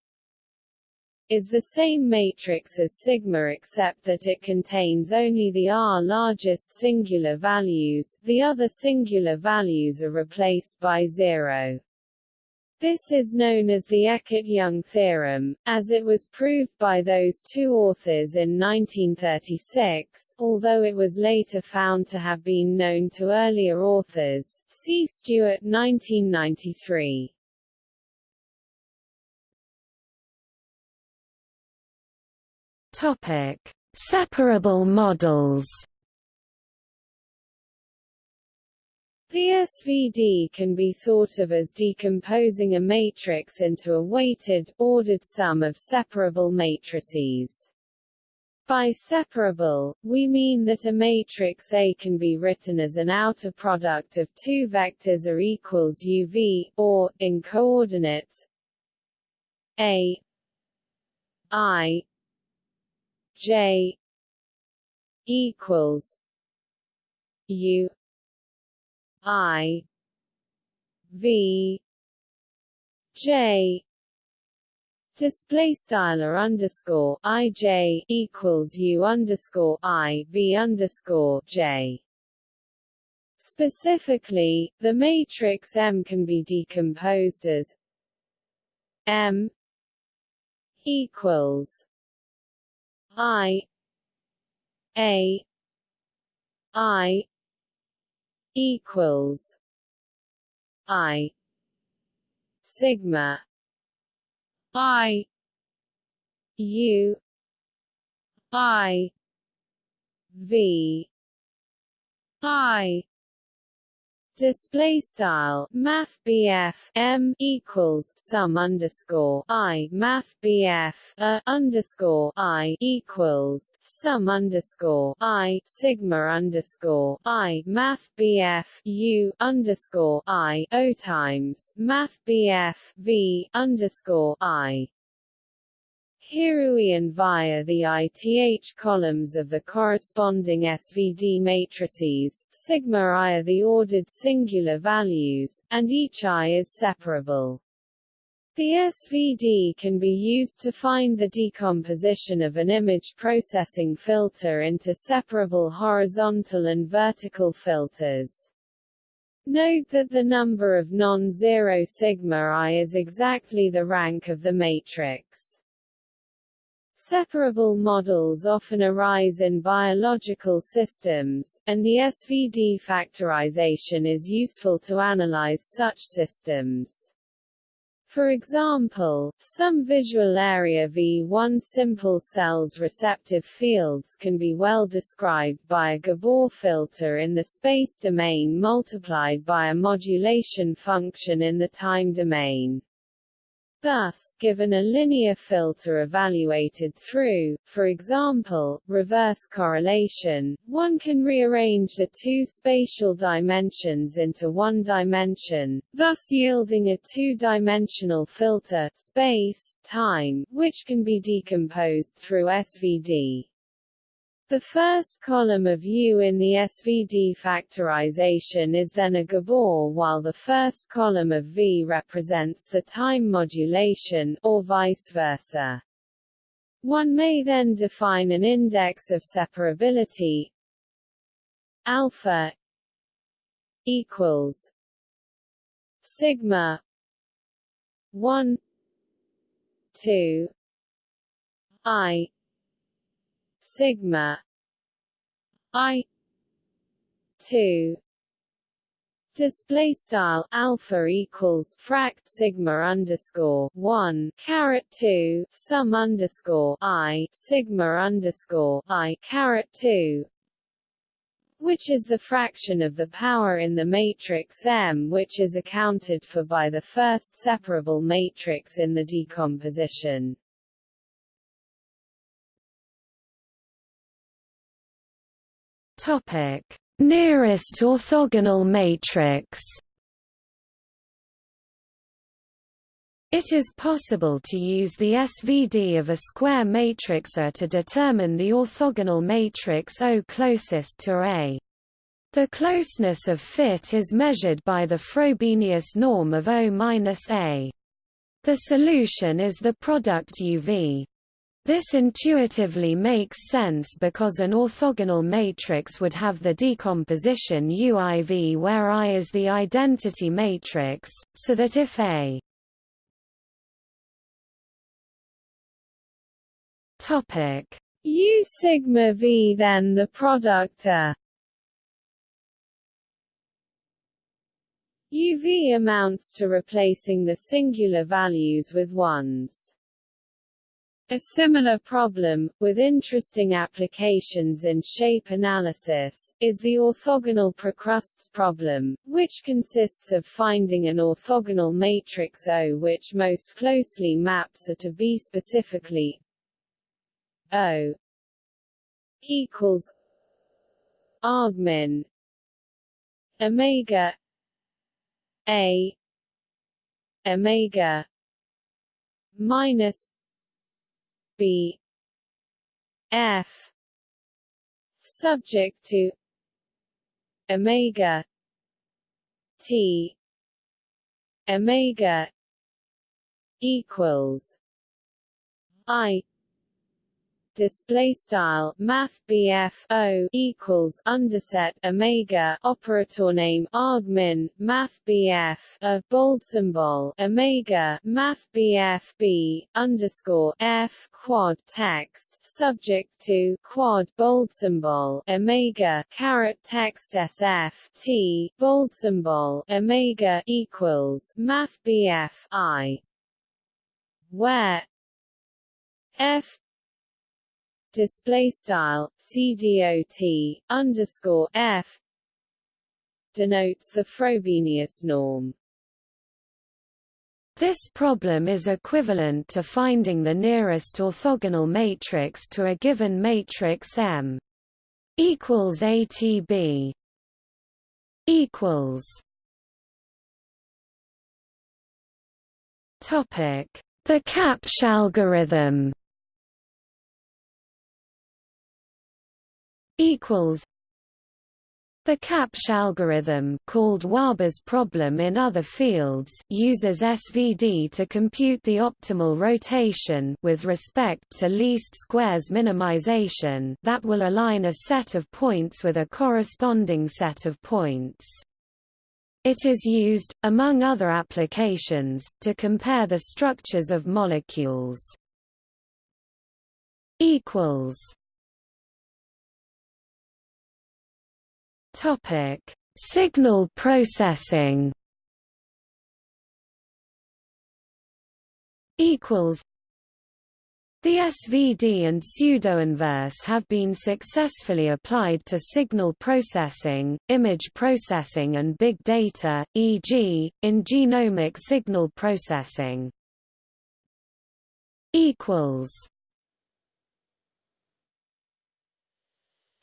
is the same matrix as sigma except that it contains only the r largest singular values, the other singular values are replaced by zero. This is known as the Eckart-Young theorem, as it was proved by those two authors in 1936, although it was later found to have been known to earlier authors. See Stewart 1993. Topic: Separable models. The SVD can be thought of as decomposing a matrix into a weighted, ordered sum of separable matrices. By separable, we mean that a matrix A can be written as an outer product of two vectors A equals UV, or, in coordinates A I J equals U I V J display style underscore i j equals u underscore i v underscore j. Specifically, the matrix M can be decomposed as M equals I A I equals I sigma I U I V I Display style Math BF M equals sum underscore I Math BF a underscore I equals sum underscore I Sigma underscore I Math BF U underscore I O times Math BF V underscore I Hirui and via the ith columns of the corresponding SVD matrices, sigma i are the ordered singular values, and each i is separable. The SVD can be used to find the decomposition of an image processing filter into separable horizontal and vertical filters. Note that the number of non-zero sigma i is exactly the rank of the matrix. Separable models often arise in biological systems, and the SVD factorization is useful to analyze such systems. For example, some visual area V1 simple cells receptive fields can be well described by a Gabor filter in the space domain multiplied by a modulation function in the time domain. Thus, given a linear filter evaluated through, for example, reverse correlation, one can rearrange the two spatial dimensions into one dimension, thus yielding a two-dimensional filter space, time, which can be decomposed through SVD. The first column of U in the SVD factorization is then a Gabor while the first column of V represents the time modulation, or vice versa. One may then define an index of separability alpha equals sigma 1 2 i sigma. I. 2 display style alpha equals frac sigma underscore 1 caret 2 sum underscore i sigma underscore i caret 2 which is the fraction of the power in the matrix M which is accounted for by the first separable matrix in the decomposition. Topic: Nearest orthogonal matrix. It is possible to use the SVD of a square matrix A to determine the orthogonal matrix O closest to A. The closeness of fit is measured by the Frobenius norm of O-A. The solution is the product UV. This intuitively makes sense because an orthogonal matrix would have the decomposition UIV where I is the identity matrix, so that if A topic U sigma V then the product A UV amounts to replacing the singular values with ones. A similar problem, with interesting applications in shape analysis, is the orthogonal Procrustes problem, which consists of finding an orthogonal matrix O which most closely maps A to B specifically. O equals argmin omega A omega minus B. F. Subject to omega T. Omega equals I display style math BF O equals underset omega operator name argmin math BF a bold symbol omega math BF B underscore F quad text subject to quad bold symbol omega caret text SF T bold symbol omega equals math BF I where F display style CDOT underscore F denotes the Frobenius norm. This problem is equivalent to finding the nearest orthogonal matrix to a given matrix M equals ATB equals Topic: The Kabsch algorithm equals the Kabsch algorithm called Wahba's problem in other fields uses SVD to compute the optimal rotation with respect to least squares minimization that will align a set of points with a corresponding set of points. It is used, among other applications, to compare the structures of molecules. Topic: Signal processing. Equals. The SVD and pseudoinverse have been successfully applied to signal processing, image processing and big data, e.g., in genomic signal processing. equals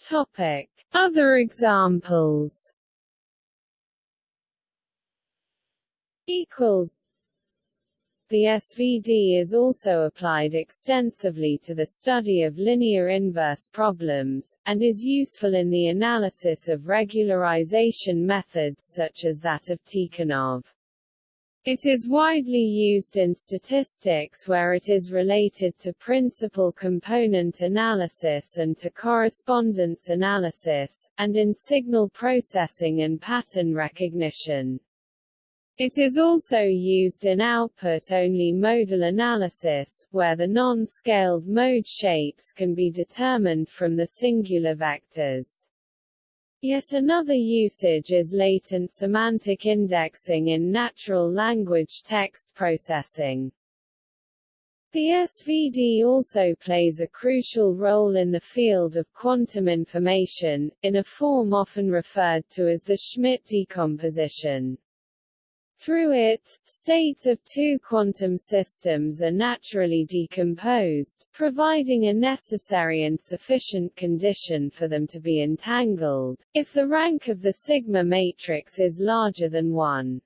Topic: Other examples. Equals. The SVD is also applied extensively to the study of linear inverse problems, and is useful in the analysis of regularization methods such as that of Tikhonov. It is widely used in statistics where it is related to principal component analysis and to correspondence analysis, and in signal processing and pattern recognition. It is also used in output-only modal analysis, where the non-scaled mode shapes can be determined from the singular vectors. Yet another usage is latent semantic indexing in natural language text processing. The SVD also plays a crucial role in the field of quantum information, in a form often referred to as the Schmidt decomposition. Through it, states of two quantum systems are naturally decomposed, providing a necessary and sufficient condition for them to be entangled, if the rank of the sigma matrix is larger than 1.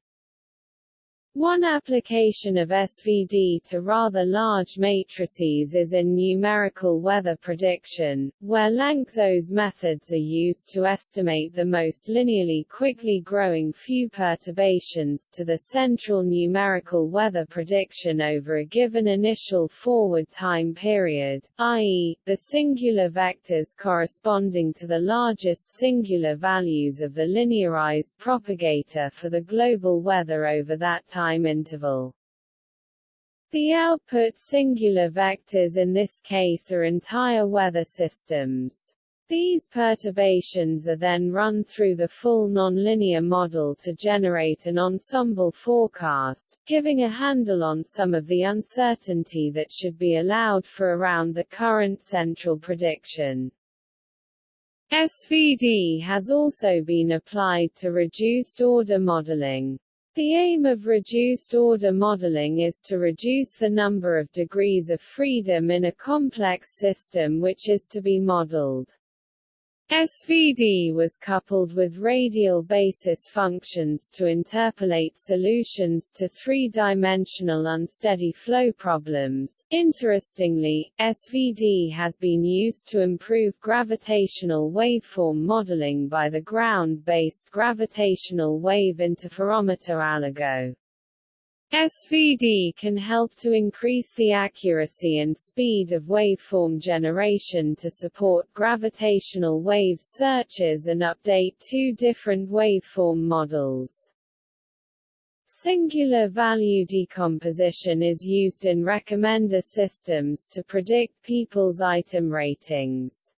One application of SVD to rather large matrices is in numerical weather prediction, where Lanczos methods are used to estimate the most linearly quickly growing few perturbations to the central numerical weather prediction over a given initial forward time period, i.e., the singular vectors corresponding to the largest singular values of the linearized propagator for the global weather over that time time interval. The output singular vectors in this case are entire weather systems. These perturbations are then run through the full nonlinear model to generate an ensemble forecast, giving a handle on some of the uncertainty that should be allowed for around the current central prediction. SVD has also been applied to reduced order modeling. The aim of reduced-order modeling is to reduce the number of degrees of freedom in a complex system which is to be modeled. SVD was coupled with radial basis functions to interpolate solutions to three-dimensional unsteady flow problems. Interestingly, SVD has been used to improve gravitational waveform modeling by the ground-based gravitational wave interferometer ALIGO. SVD can help to increase the accuracy and speed of waveform generation to support gravitational wave searches and update two different waveform models. Singular value decomposition is used in recommender systems to predict people's item ratings.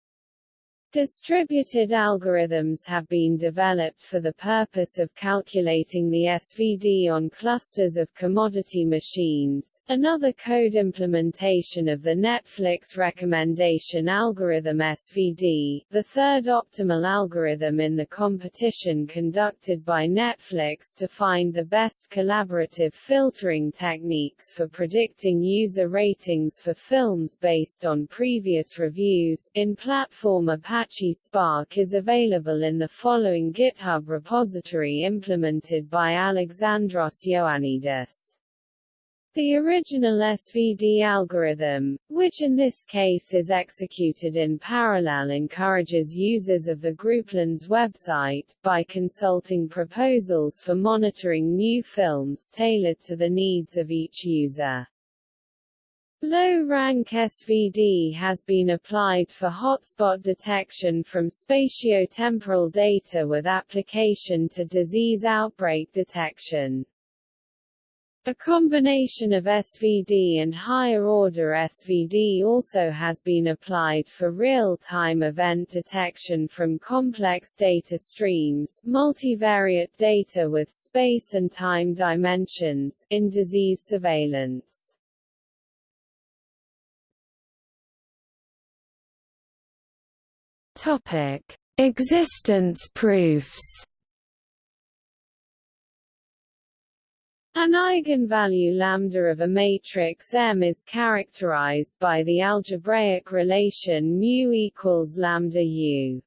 Distributed algorithms have been developed for the purpose of calculating the SVD on clusters of commodity machines. Another code implementation of the Netflix recommendation algorithm SVD, the third optimal algorithm in the competition conducted by Netflix to find the best collaborative filtering techniques for predicting user ratings for films based on previous reviews, in platform Apache Spark is available in the following GitHub repository implemented by Alexandros Ioannidis. The original SVD algorithm, which in this case is executed in parallel encourages users of the Grouplens website, by consulting proposals for monitoring new films tailored to the needs of each user. Low-rank SVD has been applied for hotspot detection from spatiotemporal data with application to disease outbreak detection. A combination of SVD and higher-order SVD also has been applied for real-time event detection from complex data streams multivariate data with space and time dimensions in disease surveillance. Topic: Existence proofs. An eigenvalue lambda of a matrix M is characterized by the algebraic relation mu equals lambda u.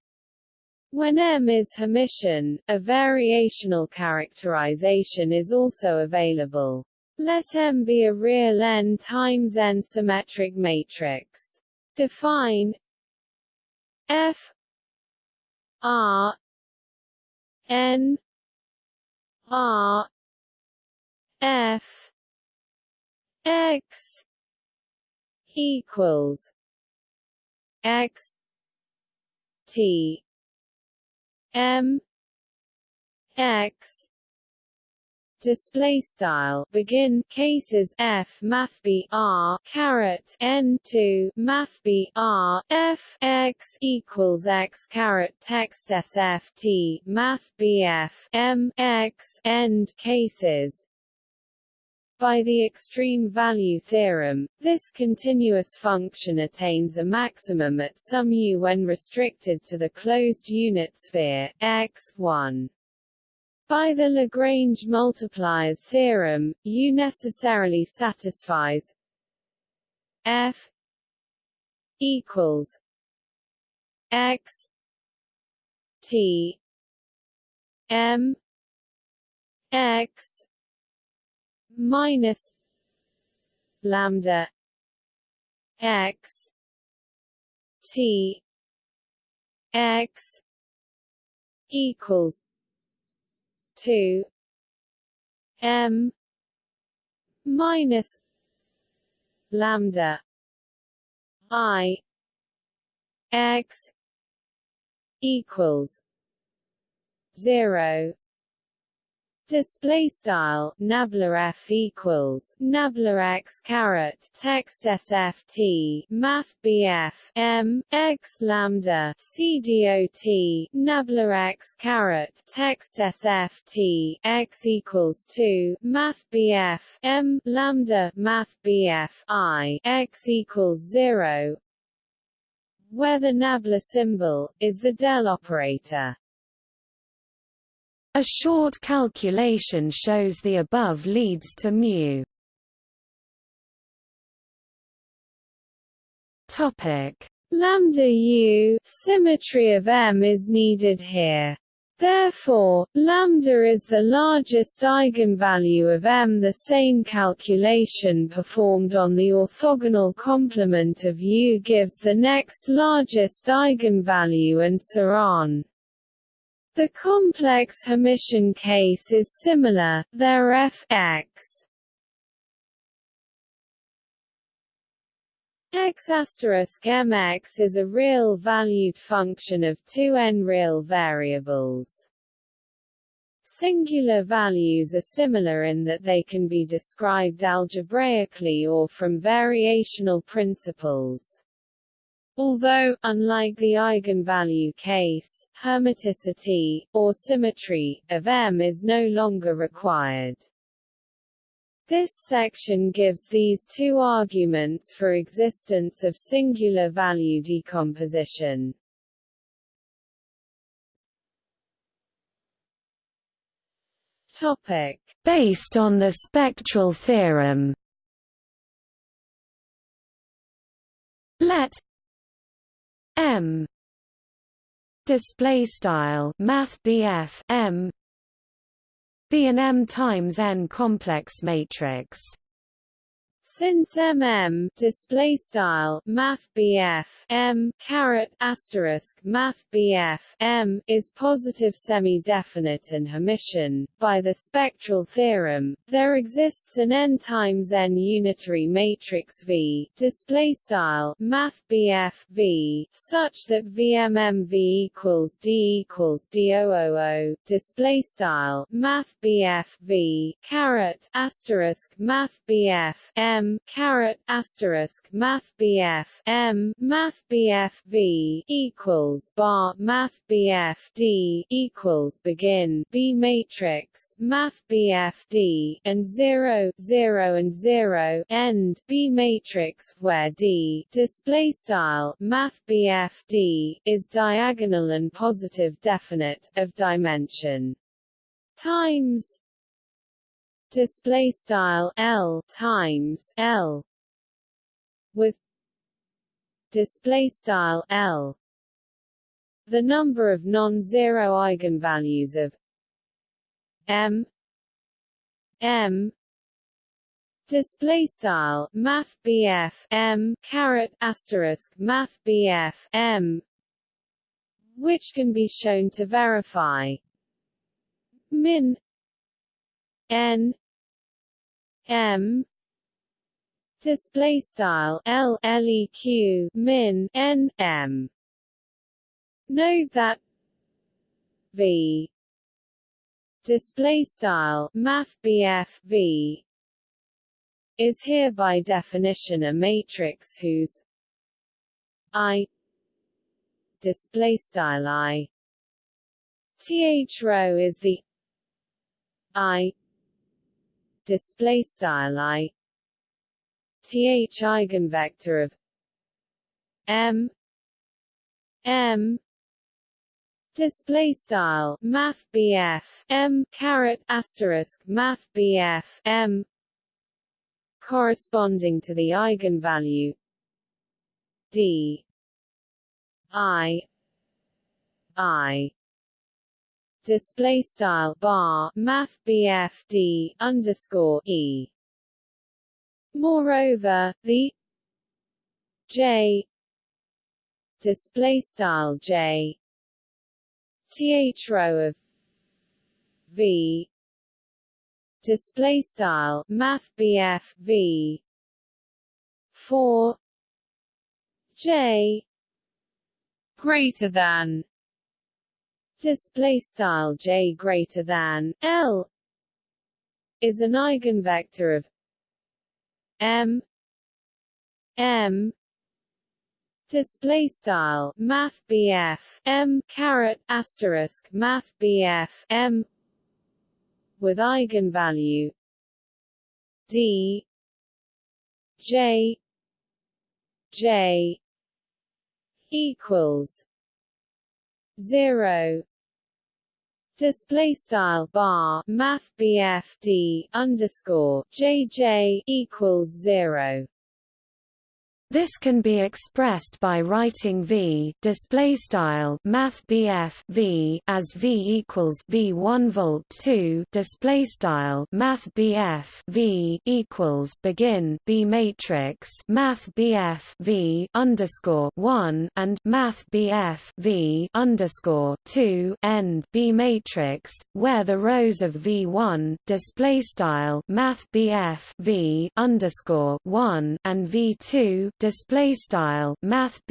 When M is Hermitian, a variational characterization is also available. Let M be a real n times n symmetric matrix. Define F R N R F X equals X T M X display style. Begin. Cases. F. Math. B. R. Caret. N. 2 math. B. R. F. X equals x caret. Text sft math. B. F. M. X. End. Cases. By the extreme value theorem, this continuous function attains a maximum at some u when restricted to the closed unit sphere, x 1. By the Lagrange multipliers theorem, U necessarily satisfies F equals X T M X minus lambda x t x equals 2 m minus lambda i x equals 0 Display style nabla f equals nabla x caret text sft math bf m x lambda cdot nabla x caret text sft x equals 2 math bf m lambda math bf i x equals 0 where the nabla symbol is the del operator a short calculation shows the above leads to mu. Topic: Lambda u symmetry of M is needed here. Therefore, lambda is the largest eigenvalue of M. The same calculation performed on the orthogonal complement of U gives the next largest eigenvalue and so on. The complex Hermitian case is similar, there f x x asterisk mx is a real-valued function of two n-real variables. Singular values are similar in that they can be described algebraically or from variational principles. Although, unlike the eigenvalue case, hermiticity, or symmetry, of M is no longer required. This section gives these two arguments for existence of singular value decomposition. Topic. Based on the spectral theorem Let M. Display style math M. Be an M times n complex matrix since MM display style Math M caret asterisk Math M is positive semi-definite and Hermitian, by the spectral theorem, there exists an n times n unitary matrix V display style Math V such that VMMV equals D equals D000 display style Math V caret asterisk Math M M caret asterisk Math BF M Math BF V equals bar Math BF D equals begin B matrix Math BF D and 0 0 and 0 end B matrix where D display style Math BF D is diagonal and positive definite of dimension. Times display style L times L with display style L. The number of non-zero eigenvalues of M M display style math M caret asterisk math M which can be shown to verify min n M. Display style L LEQ min N M. Note that V. Display style math V. Is here by definition a matrix whose I display style I. Th row is the I display style i th eigenvector of m m display style math m caret asterisk math m corresponding to the eigenvalue d i i display style bar math BF D underscore E. Moreover the J display style J th row of V display style math BF V 4 J greater than display style j greater than l is an eigenvector of m m display style math m caret asterisk math m with eigenvalue d j j equals 0 display style bar math BF D underscore JJ equals 0 this can be expressed by writing v display style math v as v equals v1 volt 2 display style math v equals begin b matrix math v underscore 1 and math v underscore 2 end b matrix where the rows of v1 display style math v underscore 1 and v2 display style math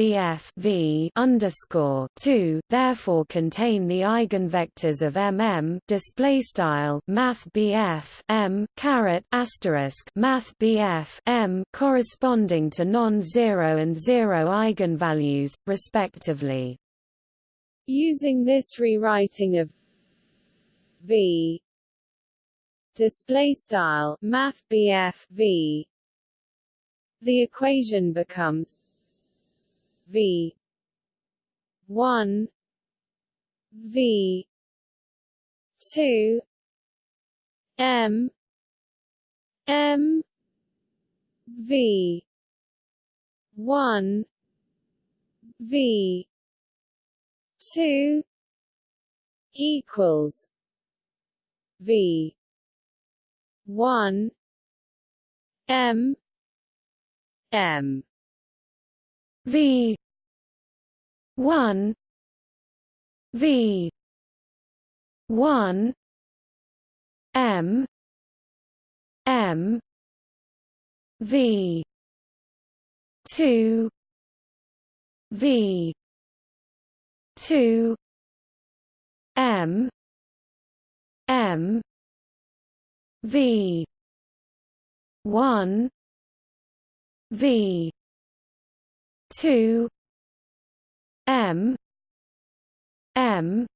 V underscore two therefore contain the eigenvectors of MM display style math M caret asterisk math M corresponding to non-zero and zero eigenvalues, respectively. Using this rewriting of V display style math V the equation becomes V one V two M M V one V two equals V one M M. V. one. V. one. M. M. V. two. V. two. M. M. V. one V two M M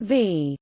V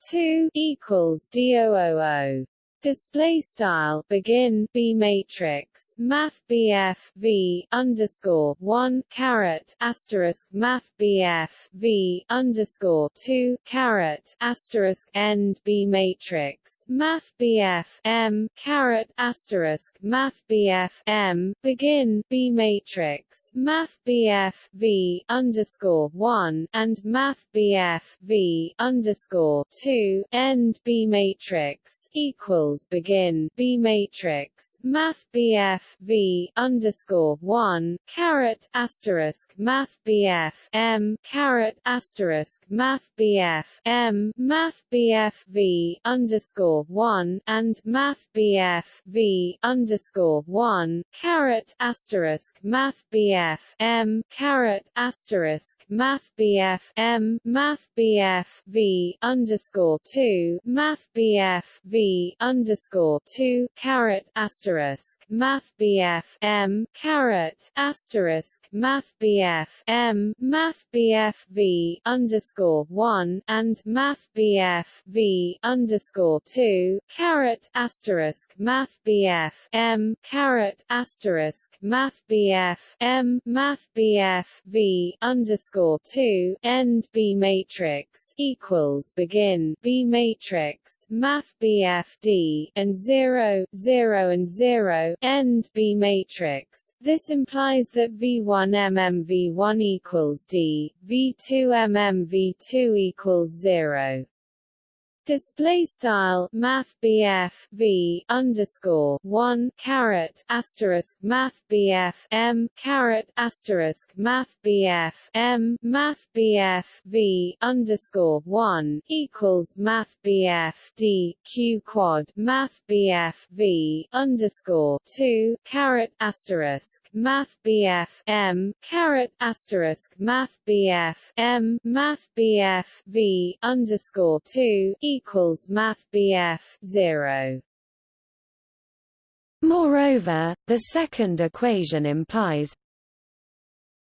two equals DOOO display style begin b matrix math BF v underscore one caret asterisk math BF v underscore two caret asterisk end b matrix math BF m caret asterisk math BF m begin b matrix math BF v underscore one and math BF v underscore two end b matrix equals begin. B matrix Math BF V underscore one caret asterisk Math BF M caret asterisk Math BF M Math BF V underscore one and Math BF V underscore one caret asterisk Math BF M caret asterisk Math BF M Math BF V underscore two Math BF V underscore underscore two caret asterisk Math BF M caret asterisk Math BF M Math BF V underscore one and Math BF V underscore two caret asterisk Math BF M caret asterisk Math BF M Math BF V underscore two end B matrix equals begin B matrix Math BF D And 0, 0 and 0 end B matrix. This implies that V1 mm V1 equals D, V2 mm V2 equals 0. Display style Math BF V underscore one caret asterisk Math BF M caret asterisk Math BF M Math BF V underscore one equals Math BF D Q quad Math BF V underscore two caret asterisk Math BF M caret asterisk Math BF M Math BF V underscore two equals Math BF 0. Moreover, the second equation implies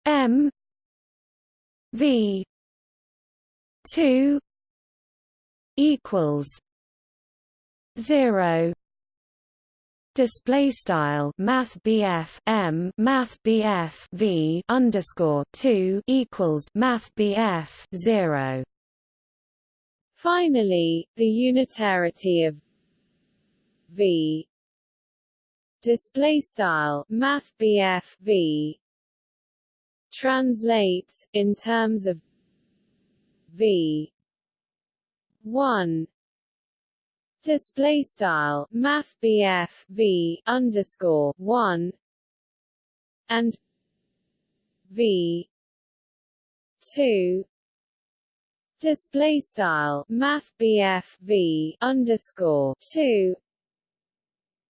M V 2 equals 0 display style math m math v underscore 2 equals math 0 Finally, the unitarity of V. Display style math V translates in terms of V. 1 display style math V underscore 1 and V. 2 display style math v underscore 2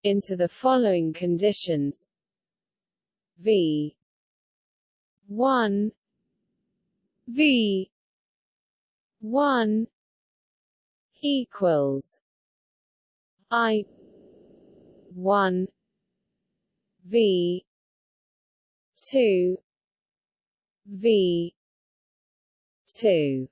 into the following conditions. V. 1 v. 1 equals i. 1 v. 2 v. 2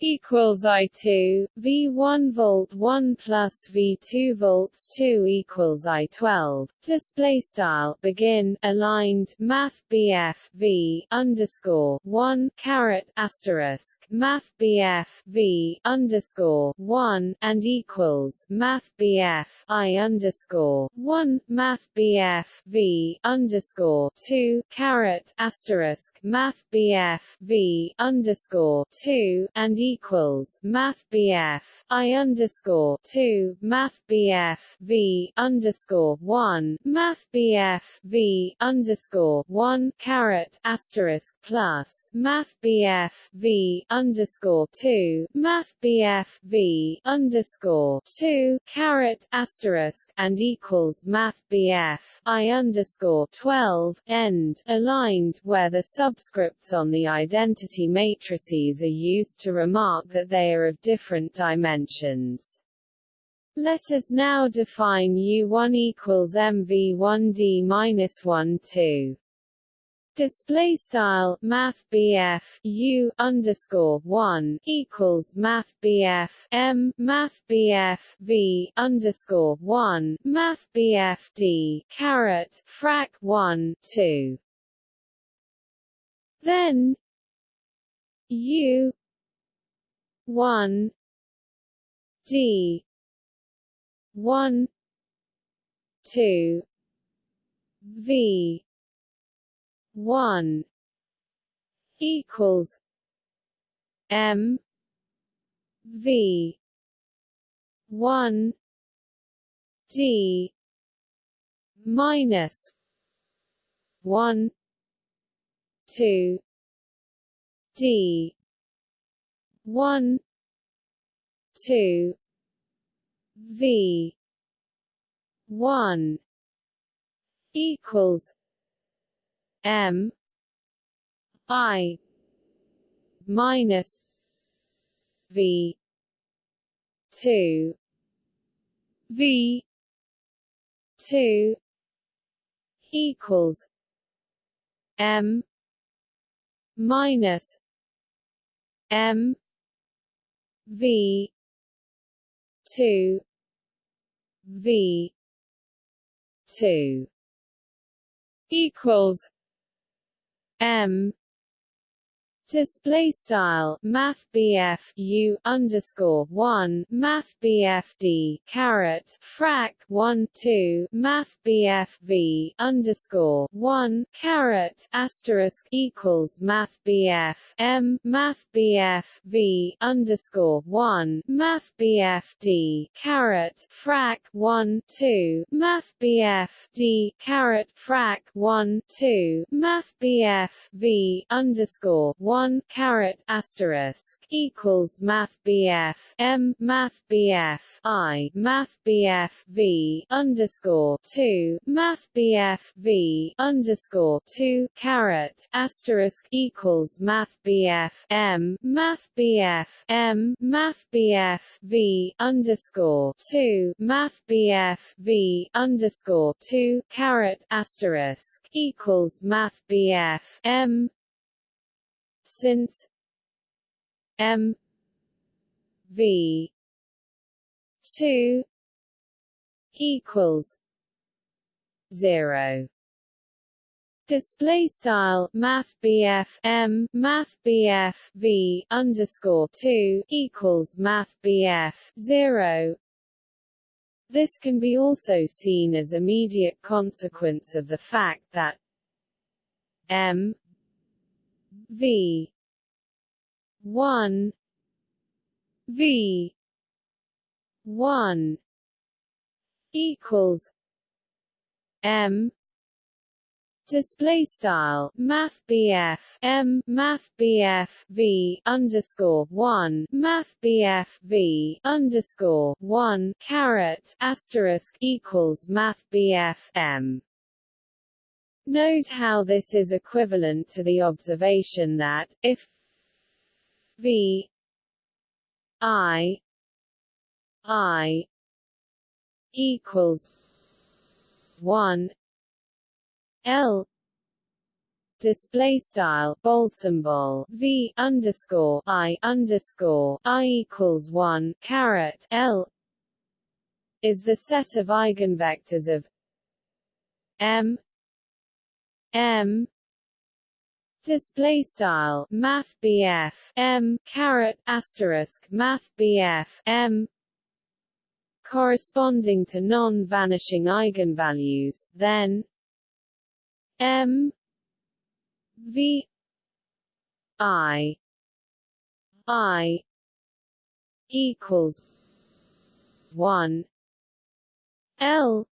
equals I2 V1 volt 1 plus V2 volts 2 equals I12 display style begin aligned math BF V underscore 1 caret asterisk math BF V underscore 1 and equals math BF I underscore 1 math BF V underscore 2 caret asterisk math BF V underscore 2 and equals Math BF I underscore two Math BF V underscore one Math BF V underscore one caret asterisk plus Math BF V underscore two Math BF V underscore two caret asterisk and equals Math BF I underscore twelve end aligned where the subscripts on the identity matrices are used to remark remark that they are of different dimensions. Let us now define U1 equals MV1D minus 1 2. Display style Math BF U underscore one equals Math BF M Math BF V underscore one Math BF D caret frac one two. Then U one D one two V one equals M V one D minus one two D one two V one equals M I minus V two V two equals M minus M V two V two equals M Display style Math BF U underscore one Math BF D caret frac one two Math BF V underscore one caret asterisk equals Math BF M Math BF V underscore one Math BF D caret frac one two Math BF D caret frac one two Math BF V underscore one 1 caret asterisk equals math BF M math BF I math BF V underscore 2 math BF V underscore 2 caret asterisk equals math BF M math BF M math BF V underscore 2 math BF V underscore 2 caret asterisk equals math BF M since M V two equals zero. Display style Math BF M Math BF V underscore two equals Math BF zero. This can be also seen as immediate consequence of the fact that m V. one. V. one equals M. Display style math M math V underscore 1 math V underscore 1 caret asterisk equals math M Note how this is equivalent to the observation that, if V I I equals one L display style bold symbol V underscore I underscore I equals one caret L is the set of eigenvectors of M M. Display style math M. Caret asterisk math M. Corresponding to non-vanishing eigenvalues then M. V. I. I. equals one L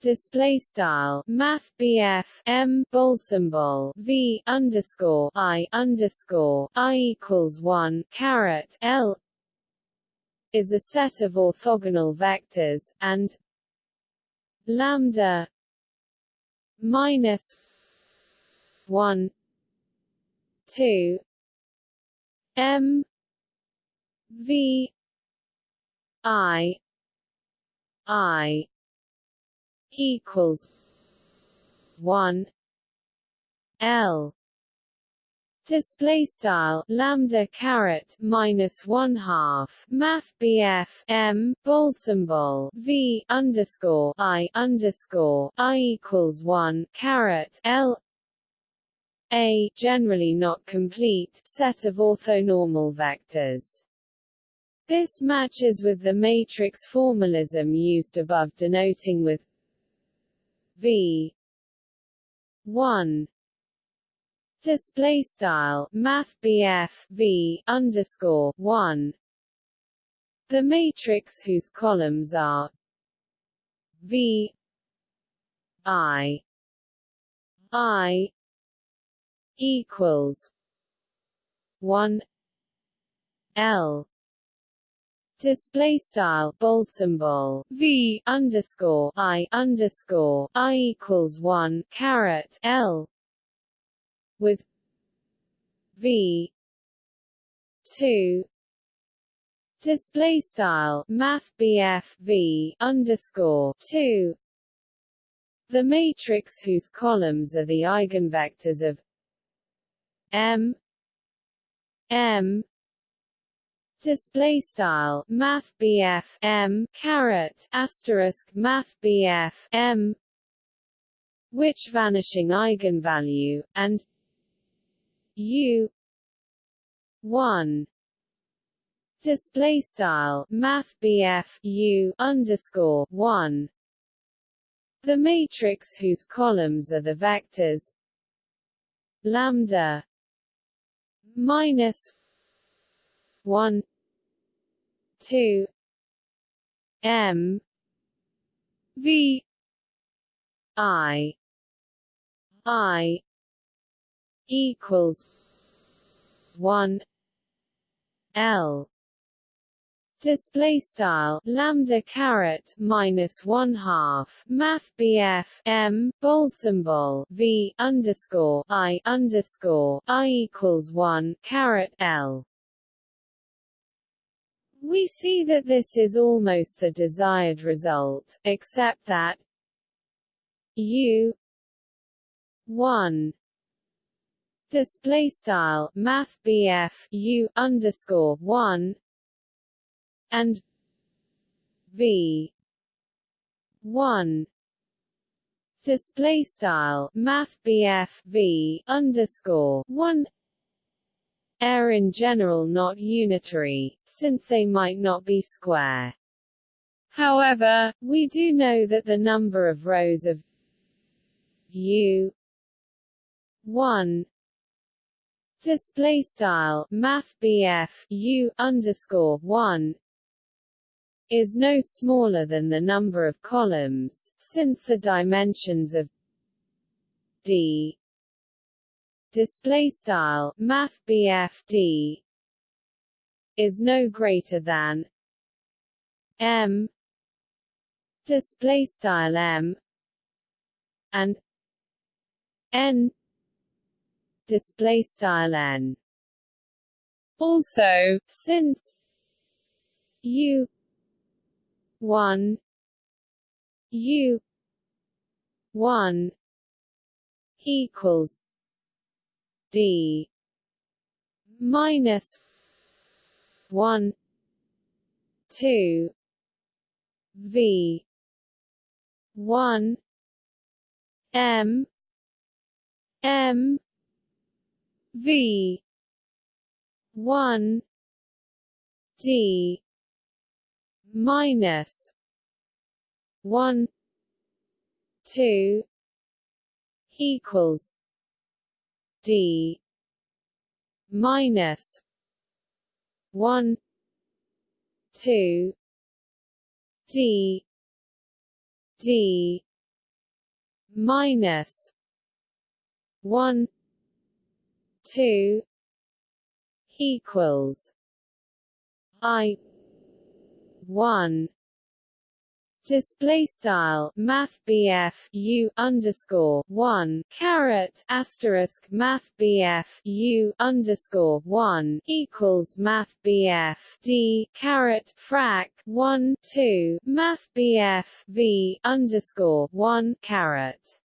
display style math BF M bold symbol V underscore I underscore I equals one caret L is a set of orthogonal vectors and lambda minus one two M V I I equals one L. Display style lambda caret minus one half math BF M bold symbol V underscore I underscore I equals one caret L. A generally not complete set of orthonormal vectors. This matches with the matrix formalism used above denoting with v. 1 display style math V underscore 1 the matrix whose columns are V I I equals 1 L display style bold symbol v underscore i underscore i equals one caret l with v two display style math v underscore two. The matrix whose columns are the eigenvectors of m m display style math BF M caret asterisk math BF M which vanishing eigenvalue and u 1 display style math BF U underscore one. The matrix whose columns are the vectors lambda minus one two M V I I equals one L display style lambda caret minus one half math BF M bold symbol V underscore I underscore I equals one caret L. We see that this is almost the desired result, except that U one display style math U underscore one and v 1 display style math v underscore 1 are in general not unitary, since they might not be square. However, we do know that the number of rows of U 1 display style math U underscore 1 is no smaller than the number of columns, since the dimensions of D display style math D is no greater than M display style M and N display style N. Also since U one U one equals D minus one two V one M M V one D minus one two equals D minus one two D D minus one two equals I one display style math BF U underscore one caret asterisk math BF U underscore one equals math BF D caret frac one two math BF V underscore one caret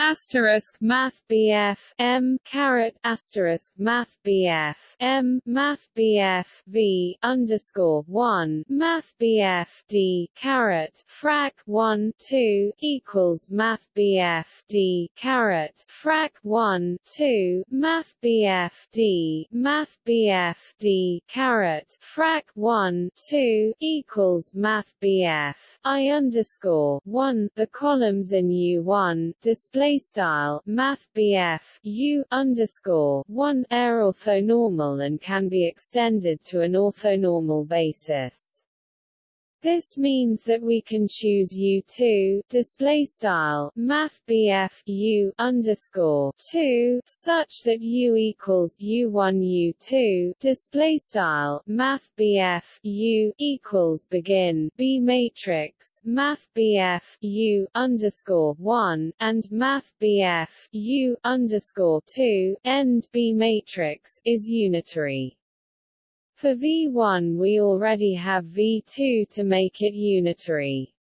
asterisk math BF M caret asterisk math BF M math BF V underscore one math BF D caret frac one two equals math BF D caret frac one two math BF D math BF D caret frac one two equals math BF I underscore one the columns in U one display display style math BF U underscore one are orthonormal and can be extended to an orthonormal basis. This means that we can choose U2 display style math BF U underscore 2 such that U equals U1 U2 display style math BF U equals begin B matrix math BF U underscore 1 and math BF U underscore 2 end B matrix is unitary. For V1 we already have V2 to make it unitary.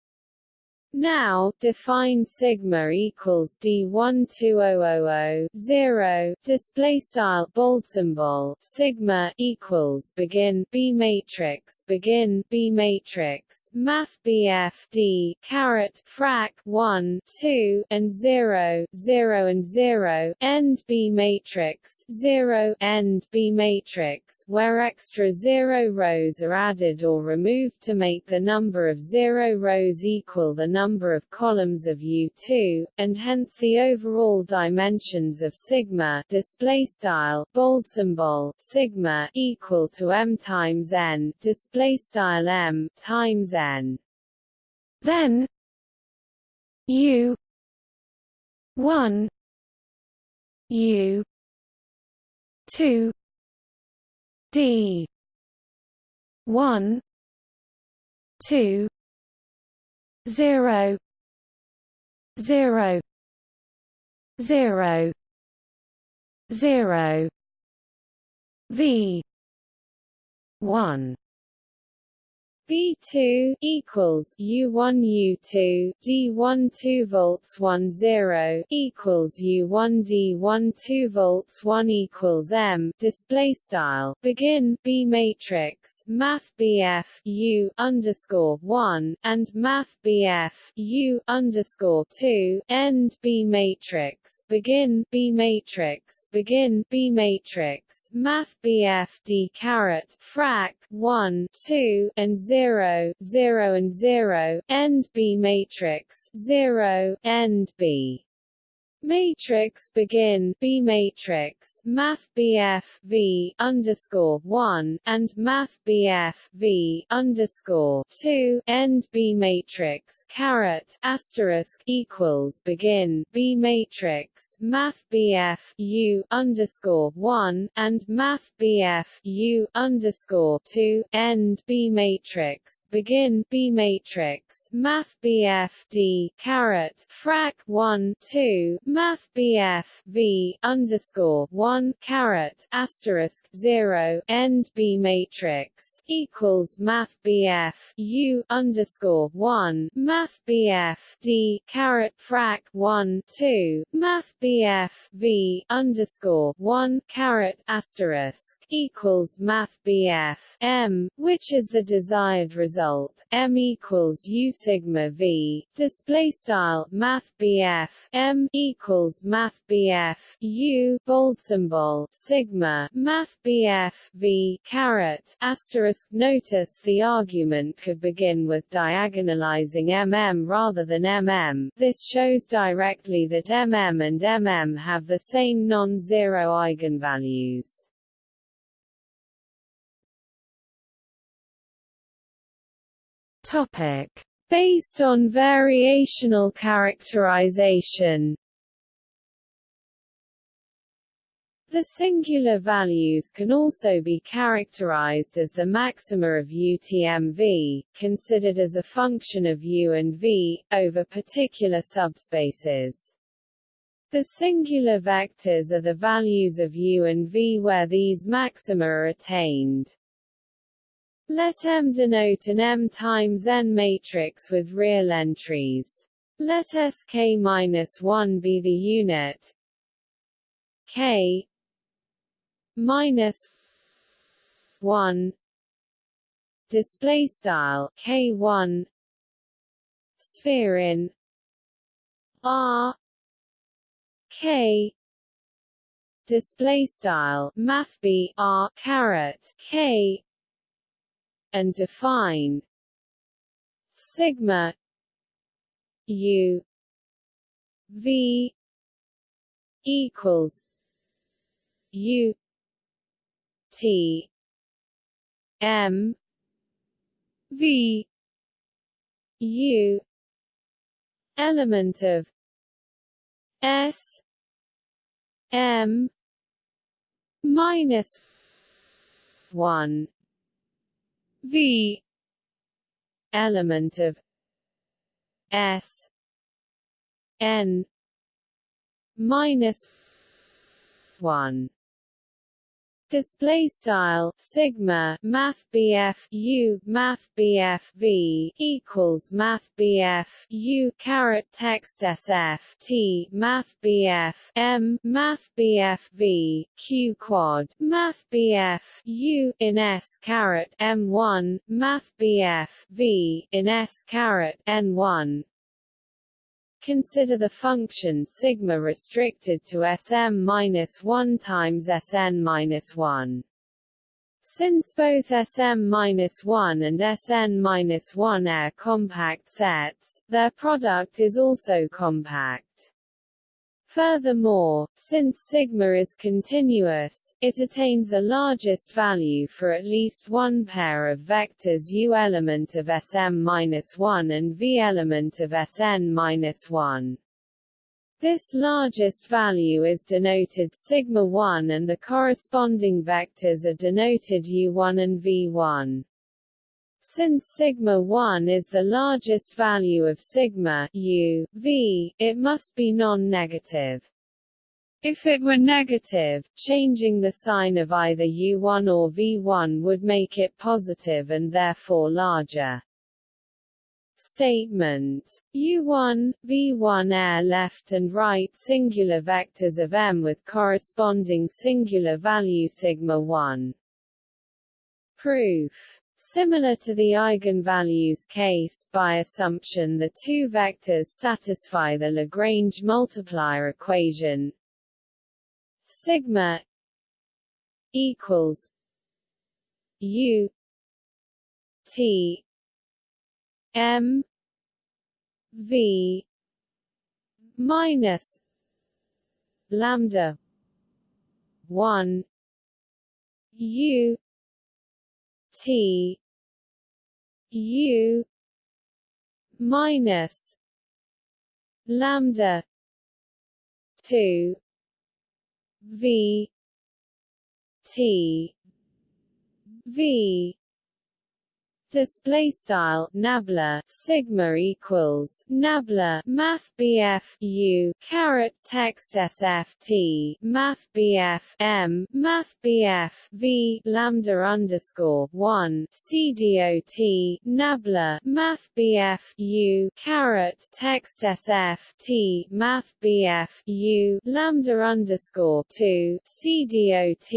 Now, define sigma equals d12000 0 display style bold symbol sigma equals begin b matrix begin b matrix math bf d caret frac 1 2 and 0 0 and 0 end b matrix 0 end b matrix where extra zero rows are added or removed to make the number of zero rows equal the number number of columns of U2, and hence the overall dimensions of sigma display style bold symbol sigma equal to m times n display style m times n. Then U one U two D one two zero zero zero zero V one V2 equals U1 U2 D1 2 volts 1 0 equals U1 D1 2 volts 1 equals M. Display style. Begin B matrix. Math BF U underscore 1 and Math BF U underscore 2 end B matrix. Begin B matrix. Begin B matrix. Math BF D caret frac 1 2 and 0 0, 0 and 0, end B matrix 0, end B Matrix begin B matrix Math BF V underscore one and Math BF V underscore two end B matrix caret asterisk equals begin B matrix Math BF U underscore one and Math BF U underscore two end B matrix begin B matrix Math BF D caret frac one two Math BF V underscore one caret asterisk zero end B matrix equals Math BF U underscore one Math BF D caret frac one two Math BF V underscore one caret asterisk equals Math BF M, which is the desired result. M equals U sigma V display style Math BF M equals equals Math BF U bold symbol sigma Math BF V caret asterisk. Notice the argument could begin with diagonalizing mm rather than mm. This shows directly that mm and mm have the same non-zero eigenvalues. Topic based on variational characterization. The singular values can also be characterized as the maxima of UTM-V, considered as a function of U and V, over particular subspaces. The singular vectors are the values of U and V where these maxima are attained. Let M denote an M times N matrix with real entries. Let Sk-1 be the unit K minus one display style k one sphere in R K display style math b R caret K and define sigma U V equals U T. M. V. U. Element of S. M. Minus one V. Element of S. N. Minus one display style sigma math bf u math bf v equals math bf u caret text sf t math bf m math bf v q quad math bf u in s caret m1 math bf v in s caret n1 Consider the function sigma restricted to Sm-1 times Sn-1. Since both Sm-1 and Sn-1 are compact sets, their product is also compact. Furthermore, since sigma is continuous, it attains a largest value for at least one pair of vectors u element of Sm-1 and v element of Sn-1. This largest value is denoted sigma 1 and the corresponding vectors are denoted u1 and v1. Since sigma 1 is the largest value of sigma u, v, it must be non-negative. If it were negative, changing the sign of either u1 or v1 would make it positive and therefore larger. Statement U1, V1 air left and right singular vectors of M with corresponding singular value sigma 1. Proof Similar to the eigenvalues case, by assumption the two vectors satisfy the Lagrange multiplier equation. Sigma equals u t m v minus lambda 1 u T U minus lambda two V T V display style nabla sigma equals nabla math bf u caret text sf t math bf m math bf v lambda underscore 1 cdot nabla math bf u caret text sf t math bf u lambda underscore 2 cdot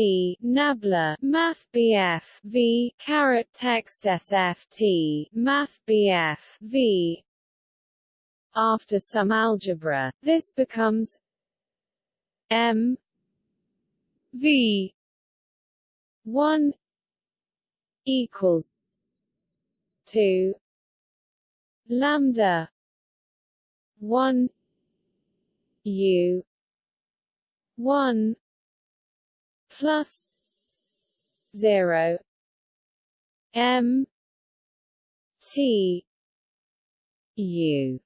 nabla math bf v caret text sf FT, Math BF V. After some algebra, this becomes M V one equals two lambda one U one plus zero M T U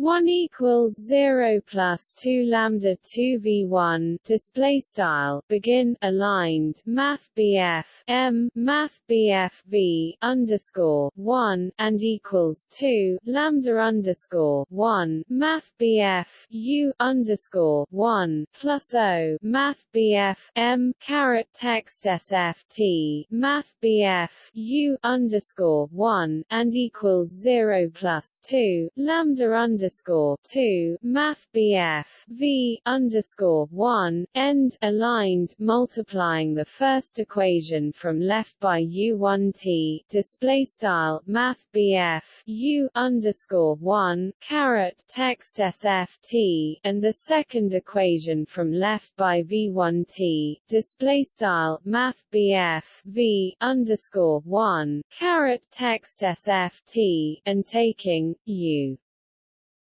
1 equals 0 plus 2 lambda 2 v1 display style begin aligned math bf m math bf v underscore 1 and equals 2 lambda underscore 1 math bf u underscore 1 plus o math bf m caret text sft math bf u underscore 1 and equals 0 plus 2 lambda underscore underscore two Math BF V underscore one end aligned multiplying the first equation from left by U1 T display style Math BF U underscore one caret text SFT and the second equation from left by V1 T display style Math BF V underscore one caret text SFT and taking U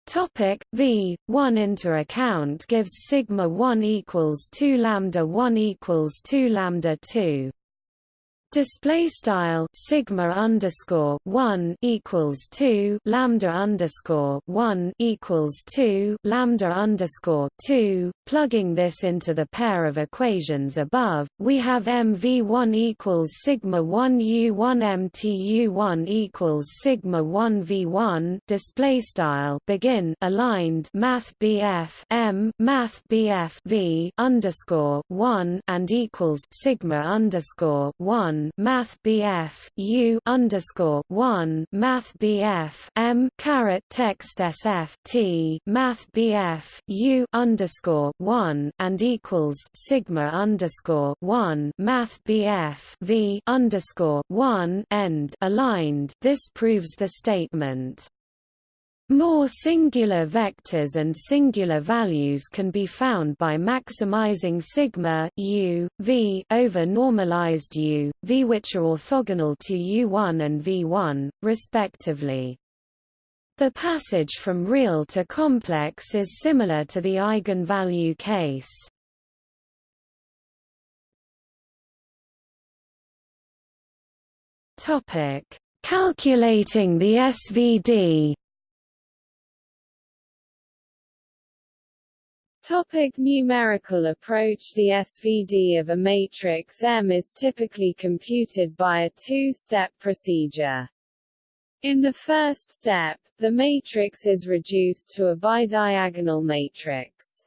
Topic V 1 into account gives sigma 1 equals 2 lambda 1 equals 2 lambda 2 Display style sigma underscore one equals two lambda underscore one equals two lambda underscore two. Plugging this into the pair of equations above, we have mv1 equals sigma one u1 mtu1 equals sigma one v1. Display style begin aligned math bf m math bf v underscore one and equals sigma underscore one Math BF U underscore one Math BF M caret text SF T Math BF U underscore one and equals Sigma underscore one Math BF V underscore one end aligned. This proves the statement more singular vectors and singular values can be found by maximizing sigma u, v over normalized u, v which are orthogonal to u1 and v1, respectively. The passage from real to complex is similar to the eigenvalue case. Calculating the SVD Topic numerical approach The SVD of a matrix M is typically computed by a two-step procedure. In the first step, the matrix is reduced to a bidiagonal matrix.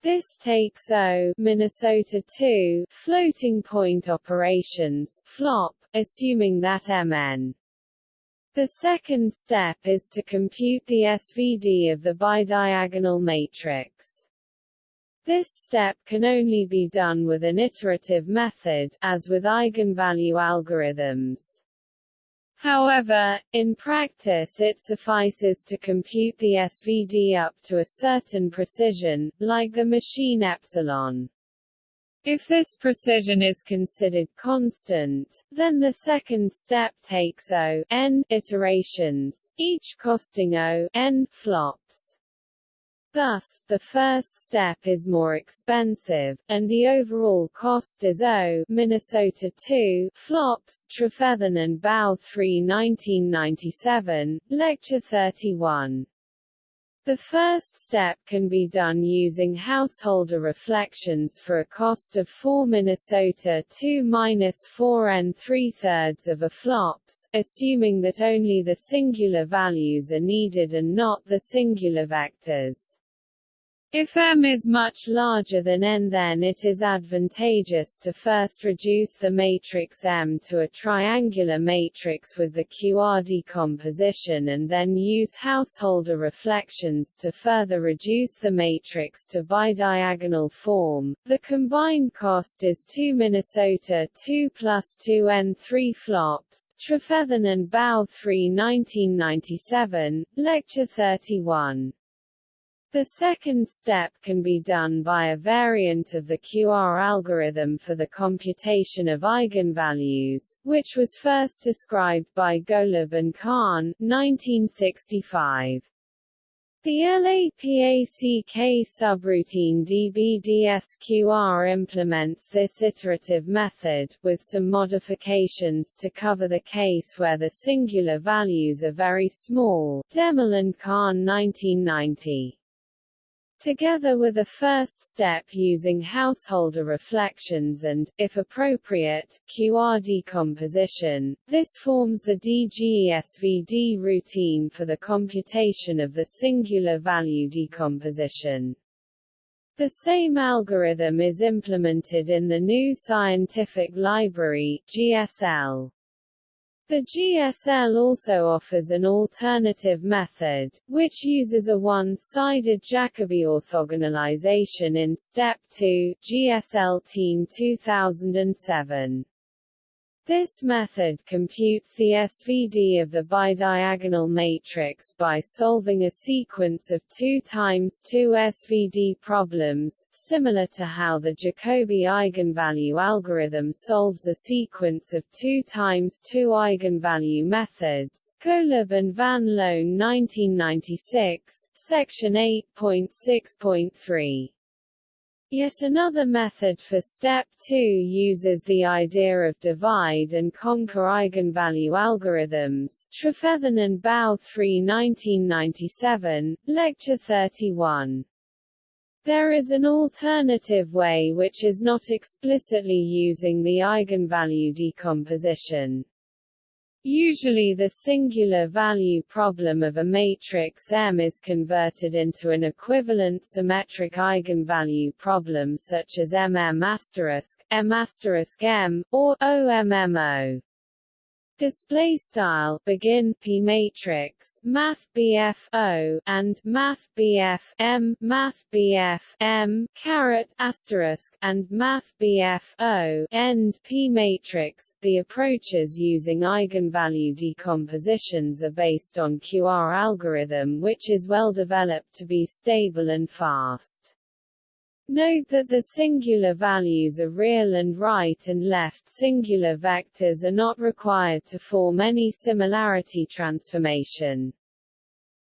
This takes O Minnesota 2 floating point operations flop, assuming that Mn the second step is to compute the SVD of the bidiagonal matrix. This step can only be done with an iterative method, as with eigenvalue algorithms. However, in practice it suffices to compute the SVD up to a certain precision, like the machine epsilon. If this precision is considered constant, then the second step takes O n iterations, each costing O n flops. Thus, the first step is more expensive, and the overall cost is O Minnesota 2 flops Trefethen and Bau 3 1997, Lecture 31. The first step can be done using householder reflections for a cost of 4 Minnesota 2 minus 4 n 3 thirds of a flops, assuming that only the singular values are needed and not the singular vectors. If M is much larger than N then it is advantageous to first reduce the matrix M to a triangular matrix with the QR decomposition and then use householder reflections to further reduce the matrix to bidiagonal form. The combined cost is 2 Minnesota 2 plus 2 N 3 flops Trefethen and Bau 3 1997, Lecture 31. The second step can be done by a variant of the QR algorithm for the computation of eigenvalues, which was first described by Golub and Kahan, 1965. The LAPACK subroutine DBDSQR implements this iterative method, with some modifications to cover the case where the singular values are very small Demmel and Kahan 1990. Together with a first step using householder reflections and, if appropriate, QR decomposition, this forms the DGESVD routine for the computation of the singular value decomposition. The same algorithm is implemented in the GNU Scientific Library GSL. The GSL also offers an alternative method, which uses a one-sided Jacobi orthogonalization in Step 2 GSL Team 2007. This method computes the SVD of the bidiagonal matrix by solving a sequence of 2 times 2 SVD problems, similar to how the Jacobi eigenvalue algorithm solves a sequence of 2 times 2 eigenvalue methods. Golub and Van Loan 1996, section 8.6.3 Yet another method for step 2 uses the idea of divide and conquer eigenvalue algorithms Trefethen and Bau 3 1997, Lecture 31. There is an alternative way which is not explicitly using the eigenvalue decomposition. Usually the singular value problem of a matrix M is converted into an equivalent symmetric eigenvalue problem such as MM*, M*, M, or OMMO display style begin p matrix math bf o and math bf m math bf m caret asterisk and math bf o end p matrix. The approaches using eigenvalue decompositions are based on qr algorithm which is well developed to be stable and fast Note that the singular values of real and right and left singular vectors are not required to form any similarity transformation.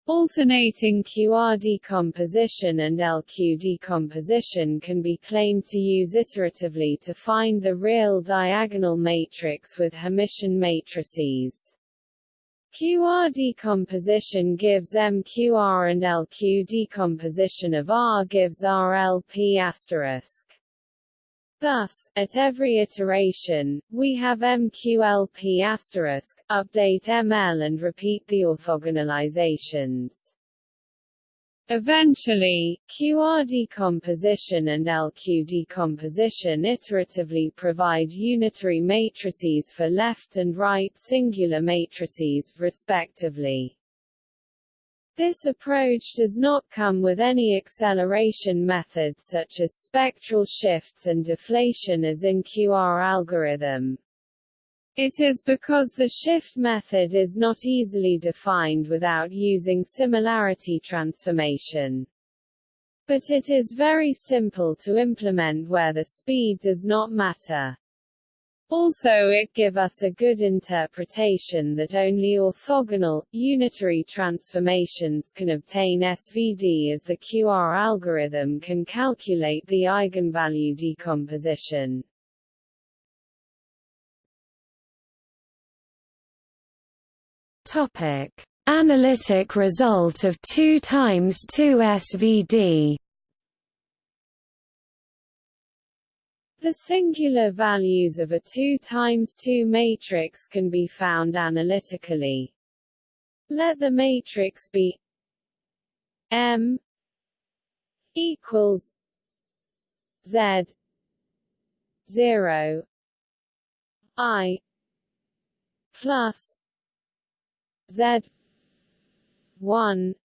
Alternating QR decomposition and LQ decomposition can be claimed to use iteratively to find the real diagonal matrix with Hermitian matrices. QR decomposition gives MQR and LQ decomposition of R gives RLP asterisk. Thus, at every iteration, we have MQLP asterisk, update ML and repeat the orthogonalizations. Eventually, QR decomposition and LQ decomposition iteratively provide unitary matrices for left and right singular matrices, respectively. This approach does not come with any acceleration methods such as spectral shifts and deflation as in QR algorithm. It is because the shift method is not easily defined without using similarity transformation. But it is very simple to implement where the speed does not matter. Also it give us a good interpretation that only orthogonal, unitary transformations can obtain SVD as the QR algorithm can calculate the eigenvalue decomposition. Topic: Analytic result of 2 times 2 SVD. The singular values of a 2 times 2 matrix can be found analytically. Let the matrix be M equals Z 0 I plus Z one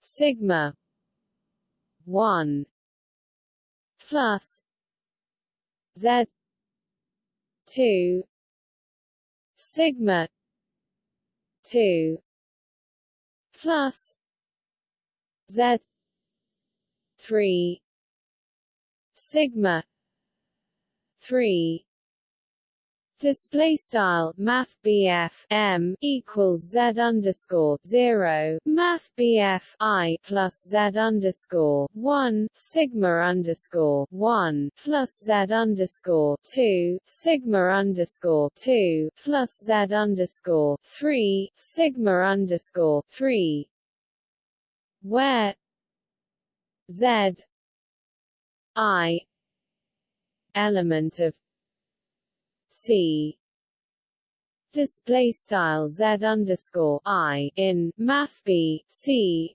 sigma one plus Z two sigma two plus Z three sigma three Display style Math BF M equals Z underscore zero Math BF I plus Z underscore one Sigma underscore one plus Z underscore two Sigma underscore two plus Z underscore three Sigma underscore three. Where Z I element of C display style Z underscore I in Math B C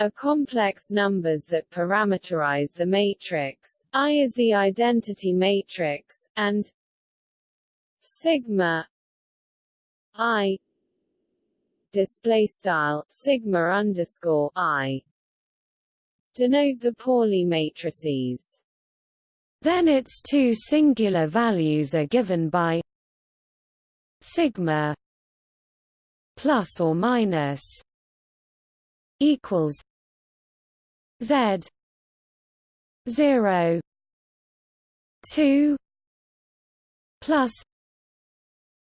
are complex numbers that parameterize the matrix. I is the identity matrix, and sigma I display style sigma underscore I denote the Pauli matrices. Then its two singular values are given by sigma plus or minus equals z 0 2 plus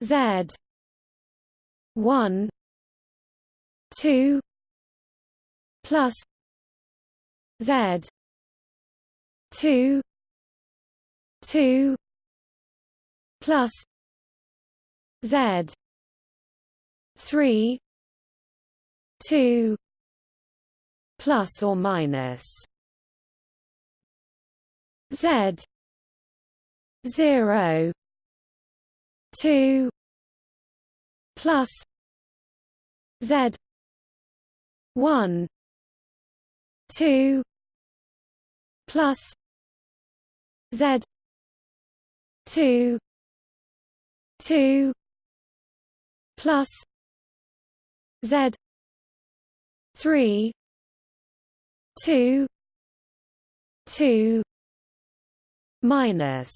z 1 2 plus z two two plus Z three two plus or minus Z zero two plus Z one two plus Z two two plus Z three two two minus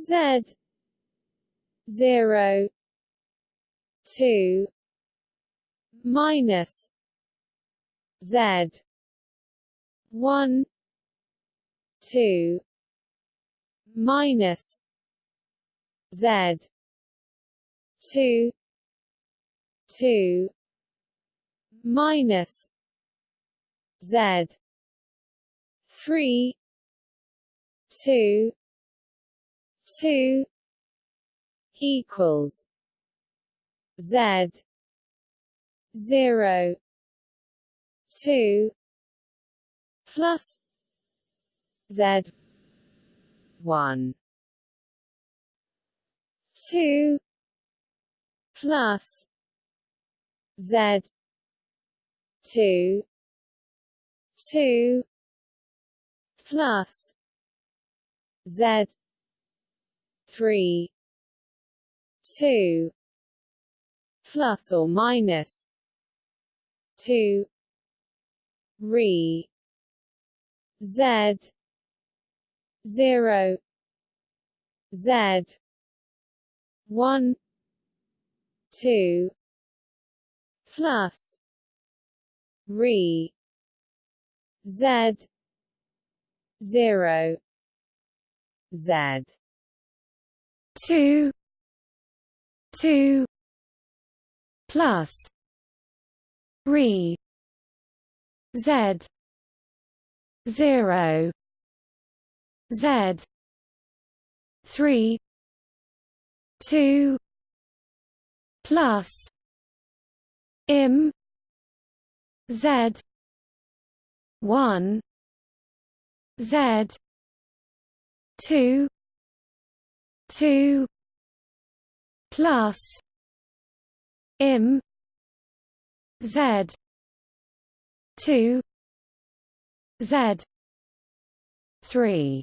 Z zero two minus Z one two minus Z two two minus Z three two two equals Z zero two plus Z one. Two. Plus. Z. Two. Two. Plus. Z. Three. Two. Plus or minus. Two. Re. Z zero Z one two plus re Z zero Z. Two two plus re Z zero Z. three. two. plus im Z. one. Z. two. two. plus im Z. two. Z. three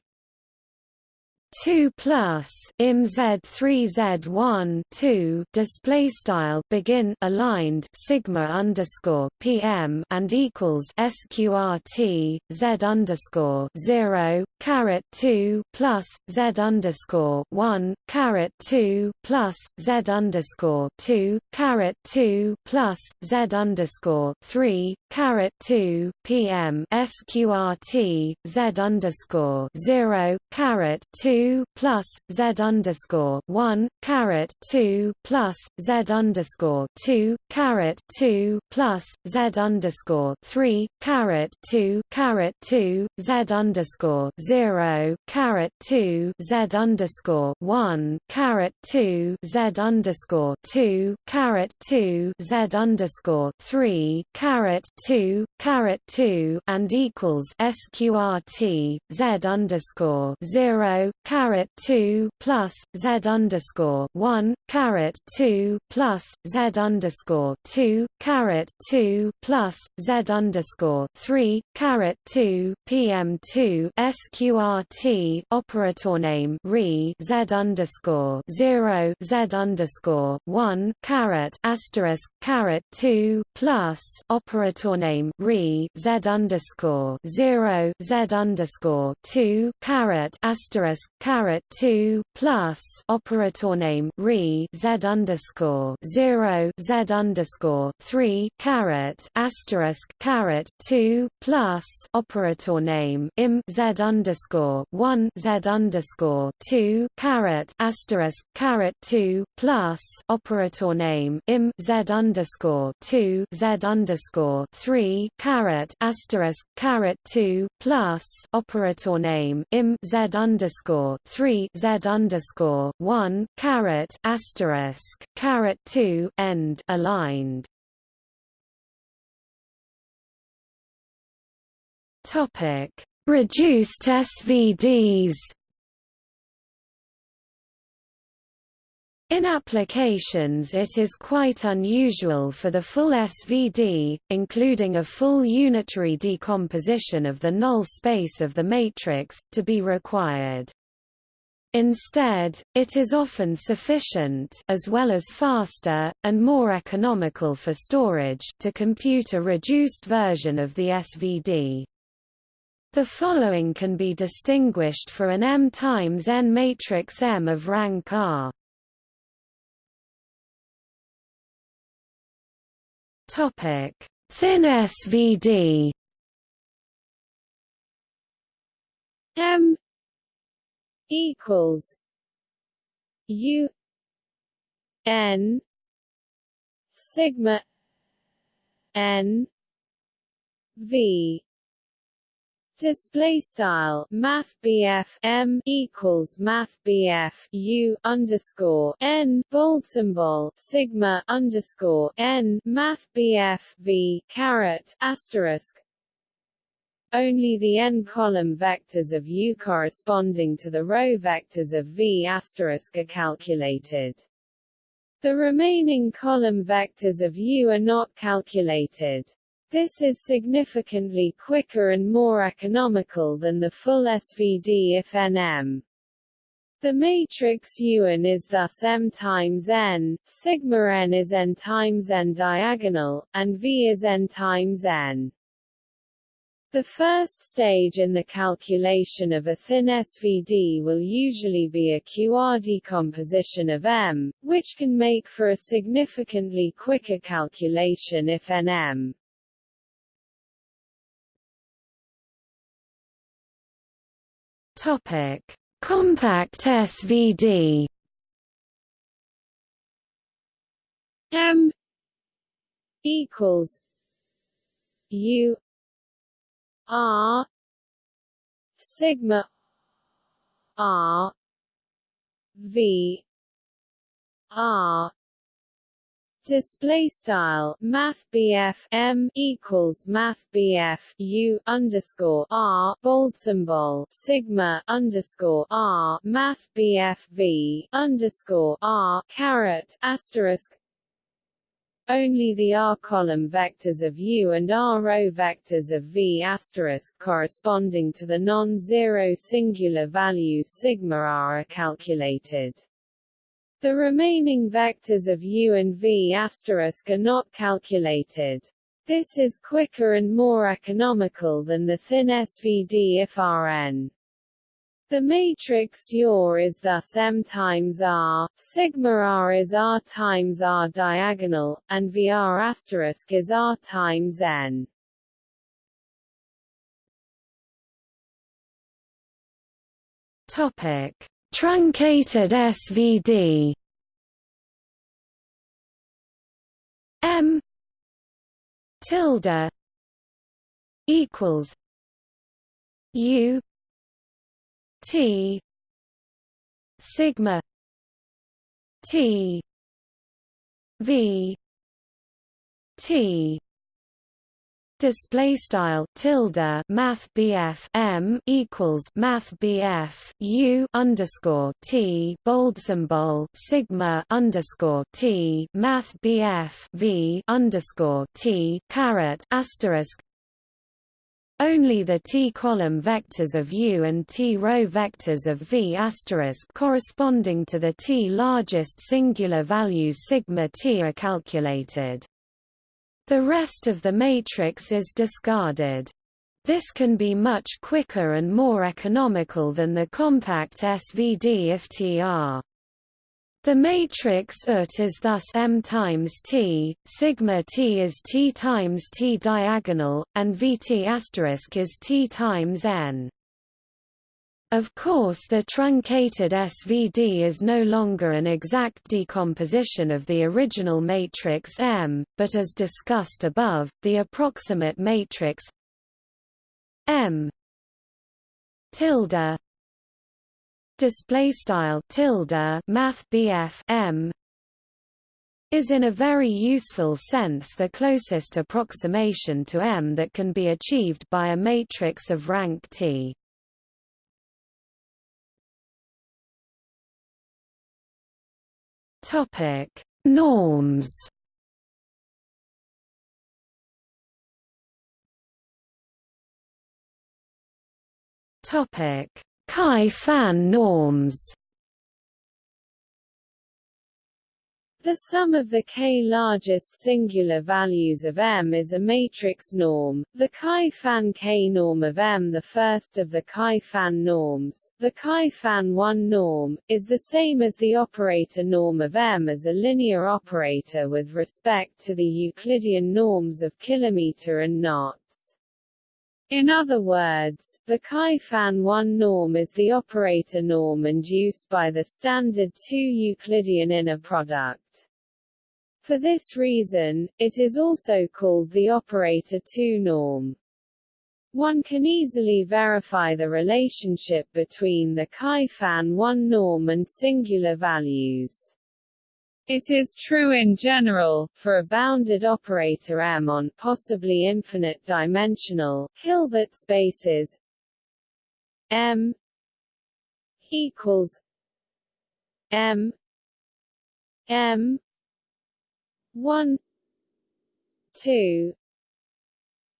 2 plus im z3 z1 2 display style begin aligned sigma underscore pm and equals sqrt z underscore 0 caret 2 plus z underscore 1 caret 2 plus z underscore 2 caret 2 plus z underscore 3 caret 2 pm sqrt z underscore 0 caret 2 two plus Z underscore one caret two plus Z underscore two caret two plus Z underscore three caret two caret two Z underscore zero caret two Z underscore one caret two Z underscore two caret two Z underscore three caret two caret two and equals SQRT Z underscore zero caret two plus Z underscore one caret two plus Z underscore two caret two plus Z underscore three caret two PM two SQRT operator name re Z underscore zero Z underscore one caret asterisk caret two plus operator name re Z underscore zero Z underscore two caret asterisk caret two plus operator name re z underscore zero z underscore three caret asterisk caret two plus operator name im z underscore one z underscore two caret asterisk caret two plus operator name im z underscore two z underscore three caret asterisk caret two plus operator name im z underscore three z underscore one caret asterisk caret two end aligned. Topic: Reduced SVDs. In applications it is quite unusual for the full SVD, including a full unitary decomposition of the null space of the matrix, to be required. Instead, it is often sufficient as well as faster, and more economical for storage to compute a reduced version of the SVD. The following can be distinguished for an M times n matrix M of rank R. Topic: Thin SVD. M equals U N sigma N V. Display style Math M equals Math U underscore N bold symbol Sigma underscore N Math V caret asterisk only the n-column vectors of U corresponding to the row vectors of V are calculated. The remaining column vectors of U are not calculated. This is significantly quicker and more economical than the full SVD if nm. The matrix UN is thus M times N, sigma n is N times N diagonal, and V is N times N. The first stage in the calculation of a thin SVD will usually be a QR decomposition of M, which can make for a significantly quicker calculation if Nm. Topic: Compact SVD. M equals U R sigma R V R Display style Math M equals Math U underscore R bold symbol Sigma underscore R Math V underscore R caret asterisk only the R column vectors of U and R row vectors of V corresponding to the non-zero singular values sigma R are calculated. The remaining vectors of u and v are not calculated. This is quicker and more economical than the thin SVD if Rn. The matrix UR is thus M times R, sigma R is R times R diagonal, and VR asterisk is R times N. Topic Truncated SVD M tilde equals U T. Sigma. T. V. T. Display style tilde math BF M equals math BF U underscore T bold symbol sigma underscore T math BF V underscore T caret asterisk only the t-column vectors of U and t-row vectors of V corresponding to the t largest singular values sigma t are calculated. The rest of the matrix is discarded. This can be much quicker and more economical than the compact SVD if TR. The matrix UT is thus M times T, sigma T is T times T diagonal, and VT asterisk is T times N. Of course the truncated SVD is no longer an exact decomposition of the original matrix M, but as discussed above, the approximate matrix M tilde display style tilde math BF M is in a very useful sense the closest approximation to M that can be achieved by a matrix of rank T. Topic: Norms. Topic: Ky Fan norms. The sum of the k largest singular values of M is a matrix norm, the Ky Fan k norm of M. The first of the Ky Fan norms, the Ky Fan 1 norm, is the same as the operator norm of M as a linear operator with respect to the Euclidean norms of kilometer and knots. In other words, the Ky Fan 1 norm is the operator norm induced by the standard 2 Euclidean inner product. For this reason, it is also called the operator 2 norm. One can easily verify the relationship between the Ky Fan 1 norm and singular values. It is true in general, for a bounded operator M on possibly infinite dimensional, Hilbert spaces M equals M M one two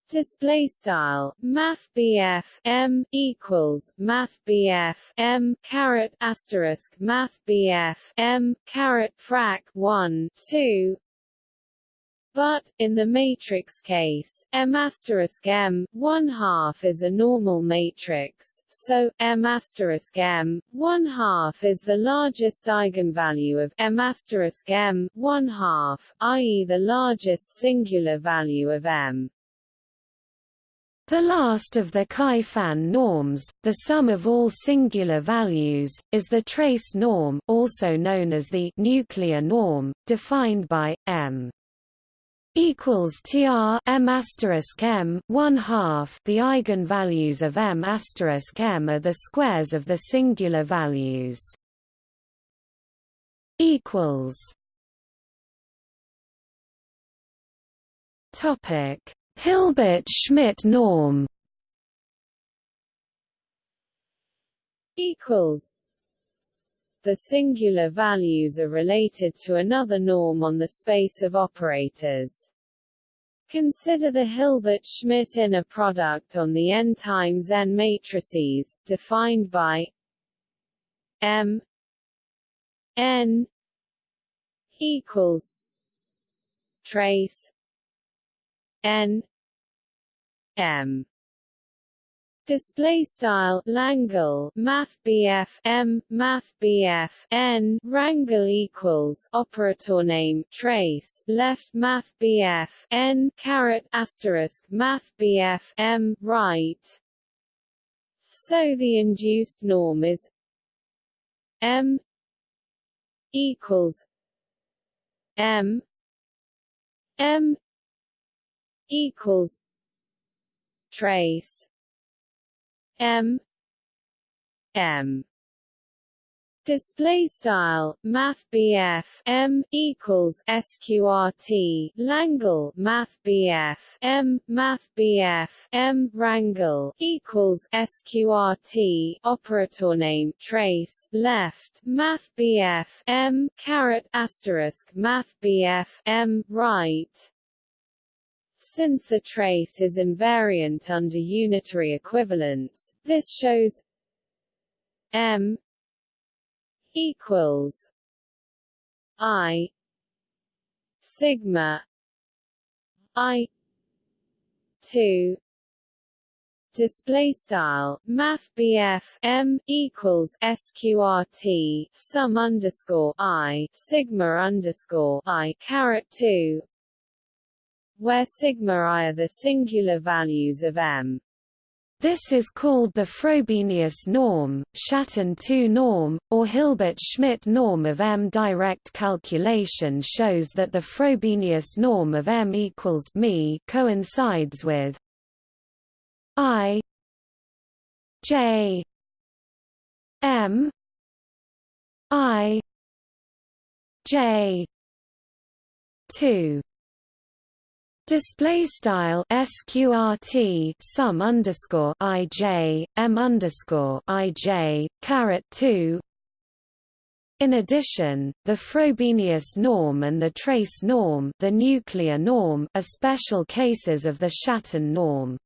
display style math BF M equals math BF M caret asterisk math BF M caret frac 1 2 but, in the matrix case, M asterisk M 1 half is a normal matrix, so, M asterisk M 1 half is the largest eigenvalue of M asterisk M 1 half, i.e. the largest singular value of M. The last of the Ky Fan norms, the sum of all singular values, is the trace norm also known as the nuclear norm, defined by, m equals tr m asterisk m 1 half. The eigenvalues of m asterisk m are the squares of the singular values equals. Topic Hilbert-Schmidt norm equals the singular values are related to another norm on the space of operators. Consider the Hilbert-Schmidt inner product on the n times n matrices, defined by m n equals trace n m display style Langle Math BF M Math BF N Rangle equals operator name trace left Math BF N caret asterisk Math BF M right. So the induced norm is M equals M M equals trace. M. M. Display style math BF M equals sqrt Langle math BF M math BF M Rangle equals sqrt operator name trace left math BF M caret asterisk math BF M right since the trace is invariant under unitary equivalence, this shows M equals I sigma I two display style. Math m equals sqrt sum underscore i sigma underscore i caret 2 where sigma i are the singular values of m this is called the Frobenius norm, Schatten 2 norm, or Hilbert-Schmidt norm of M. Direct calculation shows that the Frobenius norm of M equals me coincides with I J M I J two Display style sqrt sum underscore ij m underscore ij caret two. In addition, the Frobenius norm and the trace norm, the nuclear norm, are special cases of the Schatten norm.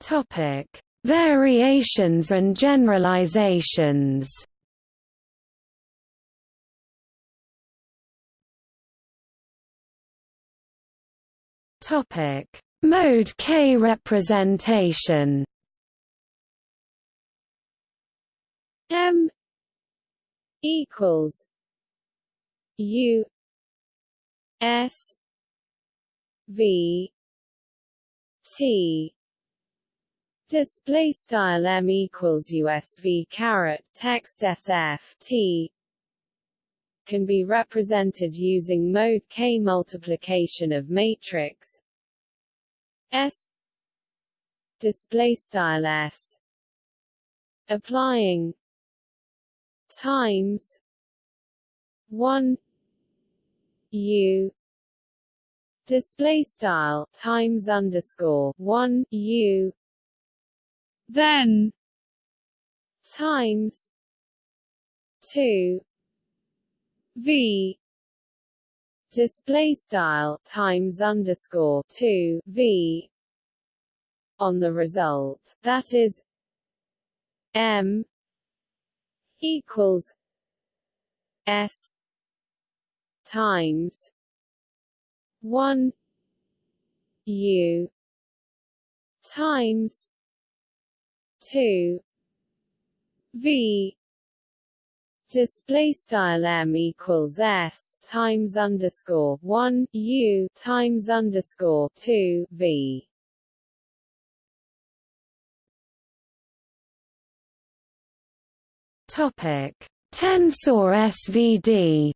Topic: Variations and generalizations. Topic: Mode K representation. M equals U S V T. Display style m equals USV caret text SF T can be represented using mode K multiplication of matrix S display style S applying times 1 U display style times underscore 1 U then times 2 v. Display style times underscore 2 v on the result. That is m equals s times 1 u times 2 v display style m equals s times underscore 1 u times underscore 2 v. Topic. Tensor svd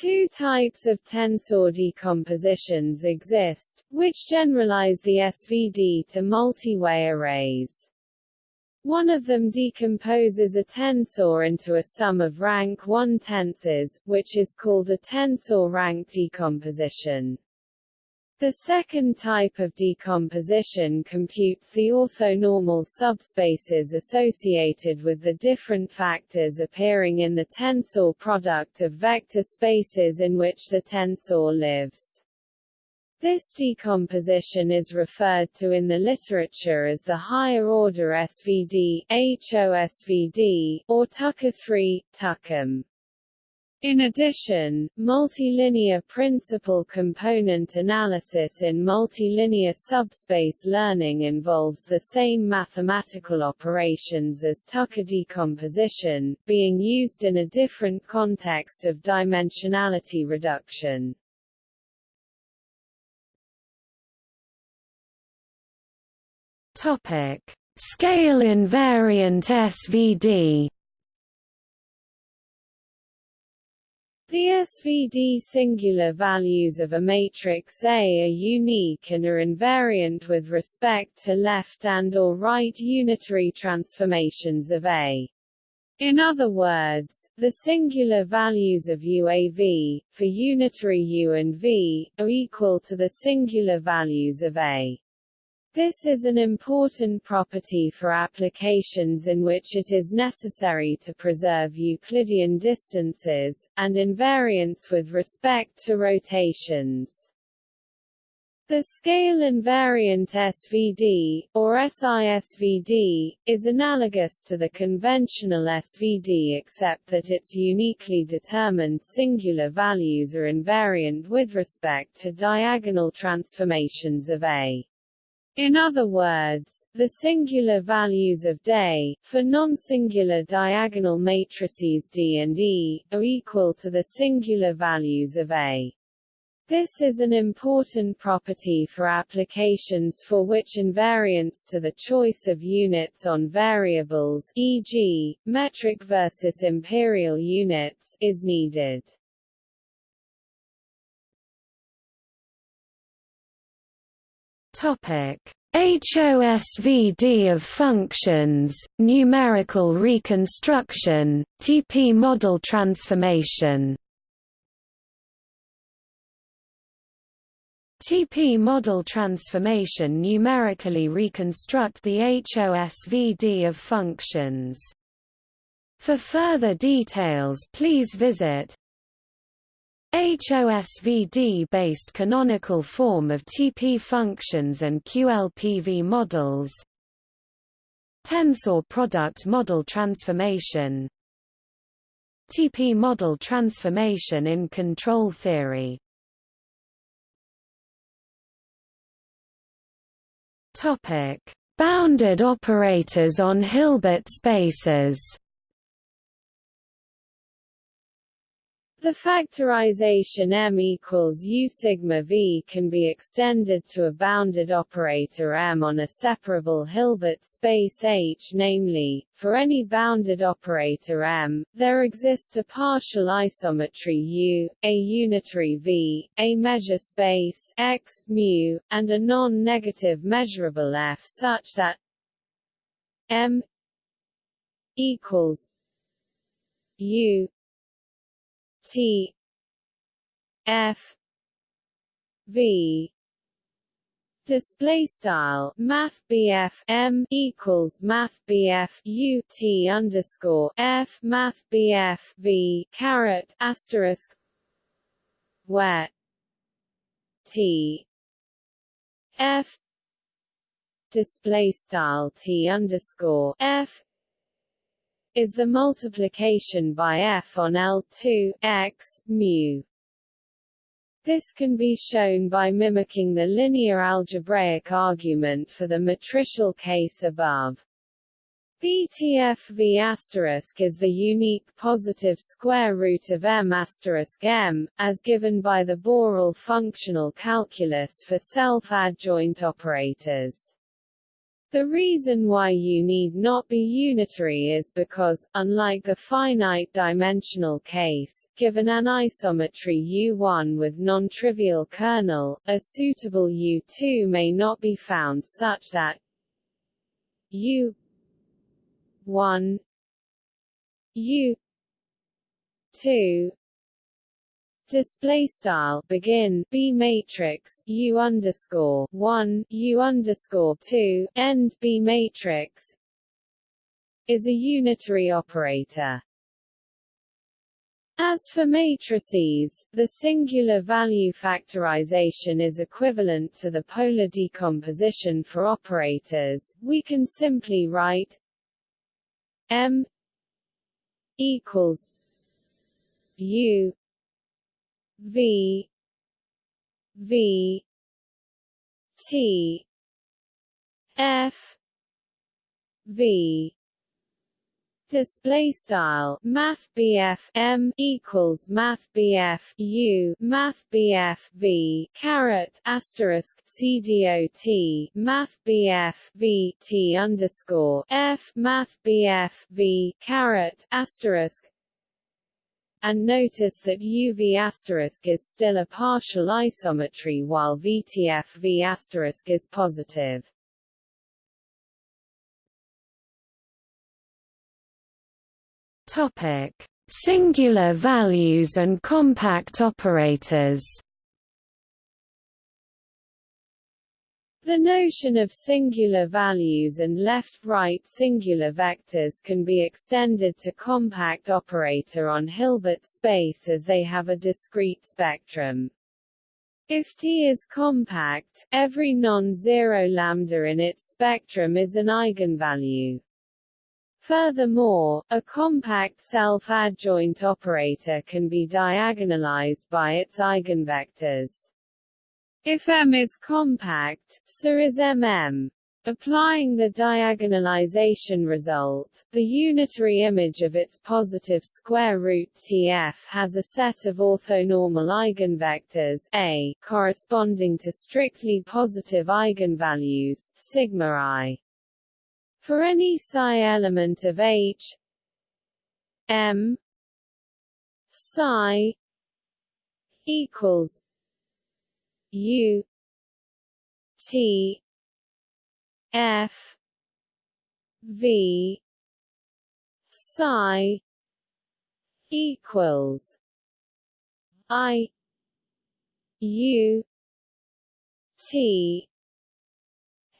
Two types of tensor decompositions exist, which generalize the SVD to multi-way arrays. One of them decomposes a tensor into a sum of rank 1 tensors, which is called a tensor rank decomposition. The second type of decomposition computes the orthonormal subspaces associated with the different factors appearing in the tensor product of vector spaces in which the tensor lives. This decomposition is referred to in the literature as the higher-order SVD HOSVD, or Tucker-3, TuckerM. In addition, multilinear principal component analysis in multilinear subspace learning involves the same mathematical operations as Tucker decomposition, being used in a different context of dimensionality reduction. Topic: Scale invariant SVD The SVD singular values of a matrix A are unique and are invariant with respect to left and or right unitary transformations of A. In other words, the singular values of UAV, for unitary U and V, are equal to the singular values of A. This is an important property for applications in which it is necessary to preserve Euclidean distances, and invariance with respect to rotations. The scale invariant SVD, or SISVD, is analogous to the conventional SVD except that its uniquely determined singular values are invariant with respect to diagonal transformations of A. In other words, the singular values of day, for non-singular diagonal matrices D and E, are equal to the singular values of A. This is an important property for applications for which invariance to the choice of units on variables e.g., metric versus imperial units is needed. Topic: HOSVD of functions, numerical reconstruction, TP model transformation. TP model transformation numerically reconstruct the HOSVD of functions. For further details please visit HOSVD-based canonical form of TP functions and QLPV models. Tensor product model transformation. TP model transformation in control theory. Topic: Bounded operators on Hilbert spaces The factorization M equals U sigma V can be extended to a bounded operator M on a separable Hilbert space H namely, for any bounded operator M, there exist a partial isometry U, a unitary V, a measure space X, mu, and a non-negative measurable F such that M equals U T. F. V. Display style math BF M equals math BF U T underscore F math BF V caret asterisk where T. F. Display style T underscore F is the multiplication by f on L2 x mu. This can be shown by mimicking the linear algebraic argument for the matricial case above. BTF V asterisk is the unique positive square root of M asterisk M, as given by the Borel functional calculus for self-adjoint operators. The reason why U need not be unitary is because, unlike the finite-dimensional case, given an isometry U1 with non-trivial kernel, a suitable U2 may not be found such that U1 U2 display style begin B matrix U underscore one U underscore two end B matrix is a unitary operator. As for matrices, the singular value factorization is equivalent to the polar decomposition for operators. We can simply write M equals U V V T F V. Display style math BF M equals math BF U math BF V caret asterisk CDOT math BF V T underscore F math BF V caret asterisk and notice that UV** is still a partial isometry while VTF V** is positive. Topic: Singular values and compact operators. The notion of singular values and left-right singular vectors can be extended to compact operator on Hilbert space as they have a discrete spectrum. If T is compact, every non-zero lambda in its spectrum is an eigenvalue. Furthermore, a compact self-adjoint operator can be diagonalized by its eigenvectors. If M is compact, so is MM. Applying the diagonalization result, the unitary image of its positive square root Tf has a set of orthonormal eigenvectors A corresponding to strictly positive eigenvalues sigma i. For any psi element of H M psi equals U T F V psi equals I U T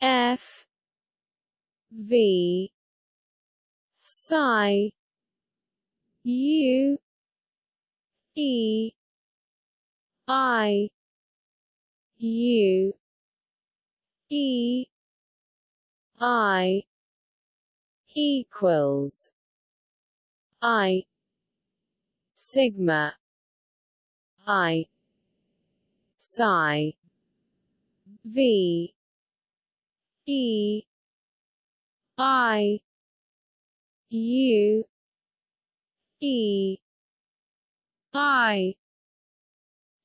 F V psi U E I U E I equals I sigma I psi V E I U E I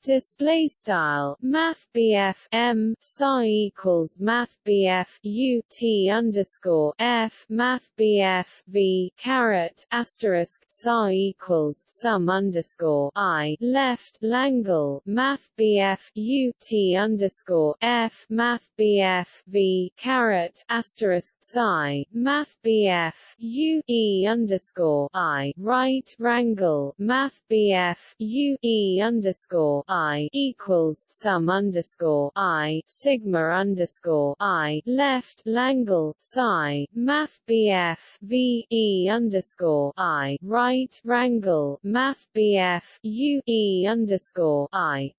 display style math BF M psi equals math BF U T underscore F math BF V caret asterisk psi equals sum underscore I left Langle math BF U T underscore F math BF V caret asterisk psi math BF U E underscore I right Wrangle math BF U E underscore I I equals sum underscore I sigma underscore I left Langle psi Math BF V E underscore I right Wrangle Math BF U E underscore I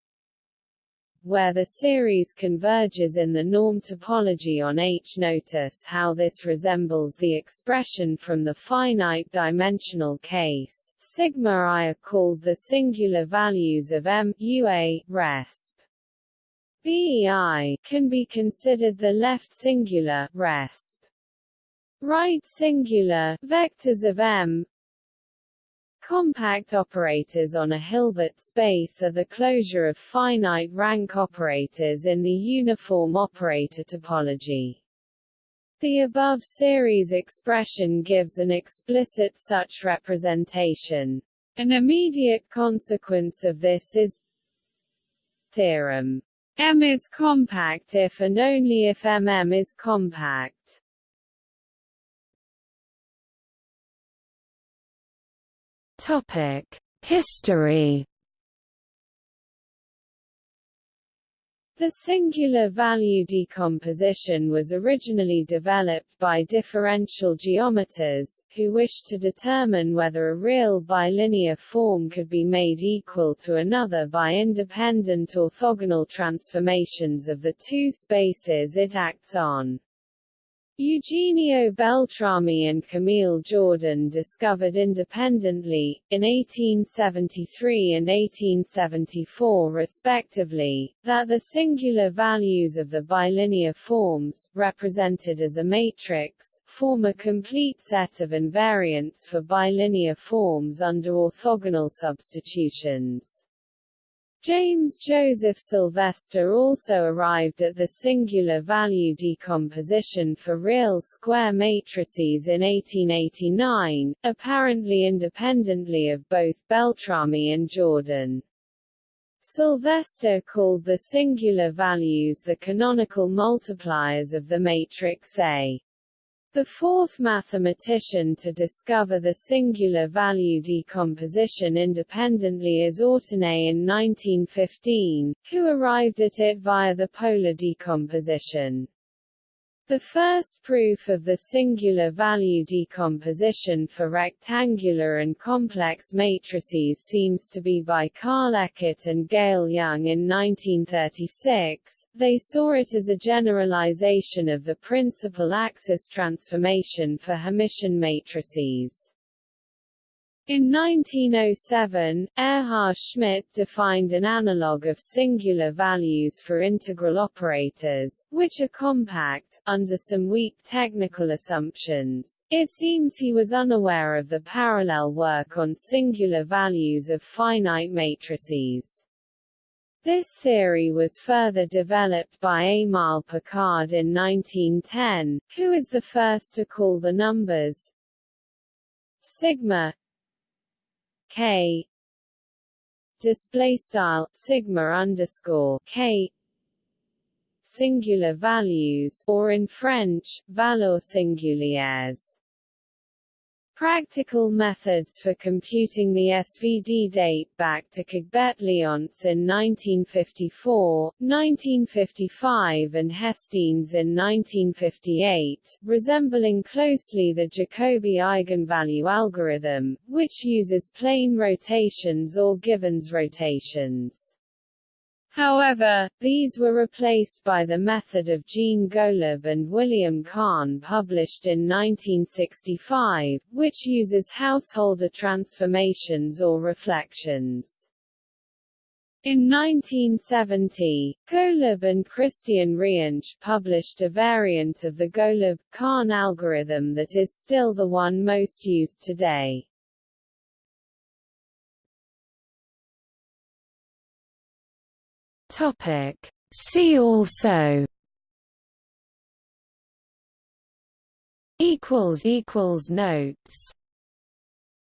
where the series converges in the norm topology on H. Notice how this resembles the expression from the finite-dimensional case. Sigma i are called the singular values of M UA, resp. BEI can be considered the left singular, resp. Right singular, vectors of M Compact operators on a Hilbert space are the closure of finite rank operators in the uniform operator topology. The above series expression gives an explicit such representation. An immediate consequence of this is theorem. M is compact if and only if MM is compact. Topic: History. The singular value decomposition was originally developed by differential geometers, who wished to determine whether a real bilinear form could be made equal to another by independent orthogonal transformations of the two spaces it acts on. Eugenio Beltrami and Camille Jordan discovered independently, in 1873 and 1874 respectively, that the singular values of the bilinear forms, represented as a matrix, form a complete set of invariants for bilinear forms under orthogonal substitutions. James Joseph Sylvester also arrived at the singular value decomposition for real square matrices in 1889, apparently independently of both Beltrami and Jordan. Sylvester called the singular values the canonical multipliers of the matrix A. The fourth mathematician to discover the singular value decomposition independently is Autonne in 1915, who arrived at it via the polar decomposition. The first proof of the singular value decomposition for rectangular and complex matrices seems to be by Carl Eckart and Gale Young in 1936. They saw it as a generalization of the principal axis transformation for Hermitian matrices. In 1907, Erhard Schmidt defined an analog of singular values for integral operators, which are compact, under some weak technical assumptions. It seems he was unaware of the parallel work on singular values of finite matrices. This theory was further developed by Émile Picard in 1910, who is the first to call the numbers sigma k. Display style sigma underscore k. Singular values or in French valeurs singulières Practical methods for computing the SVD date back to Kogbetliantz in 1954, 1955 and Hestenes in 1958, resembling closely the Jacobi eigenvalue algorithm, which uses plane rotations or Givens rotations. However, these were replaced by the method of Gene Golub and William Kahan published in 1965, which uses Householder transformations or reflections. In 1970, Golub and Christian Reinsch published a variant of the Golub-Kahan algorithm that is still the one most used today. Topic. See also equals equals notes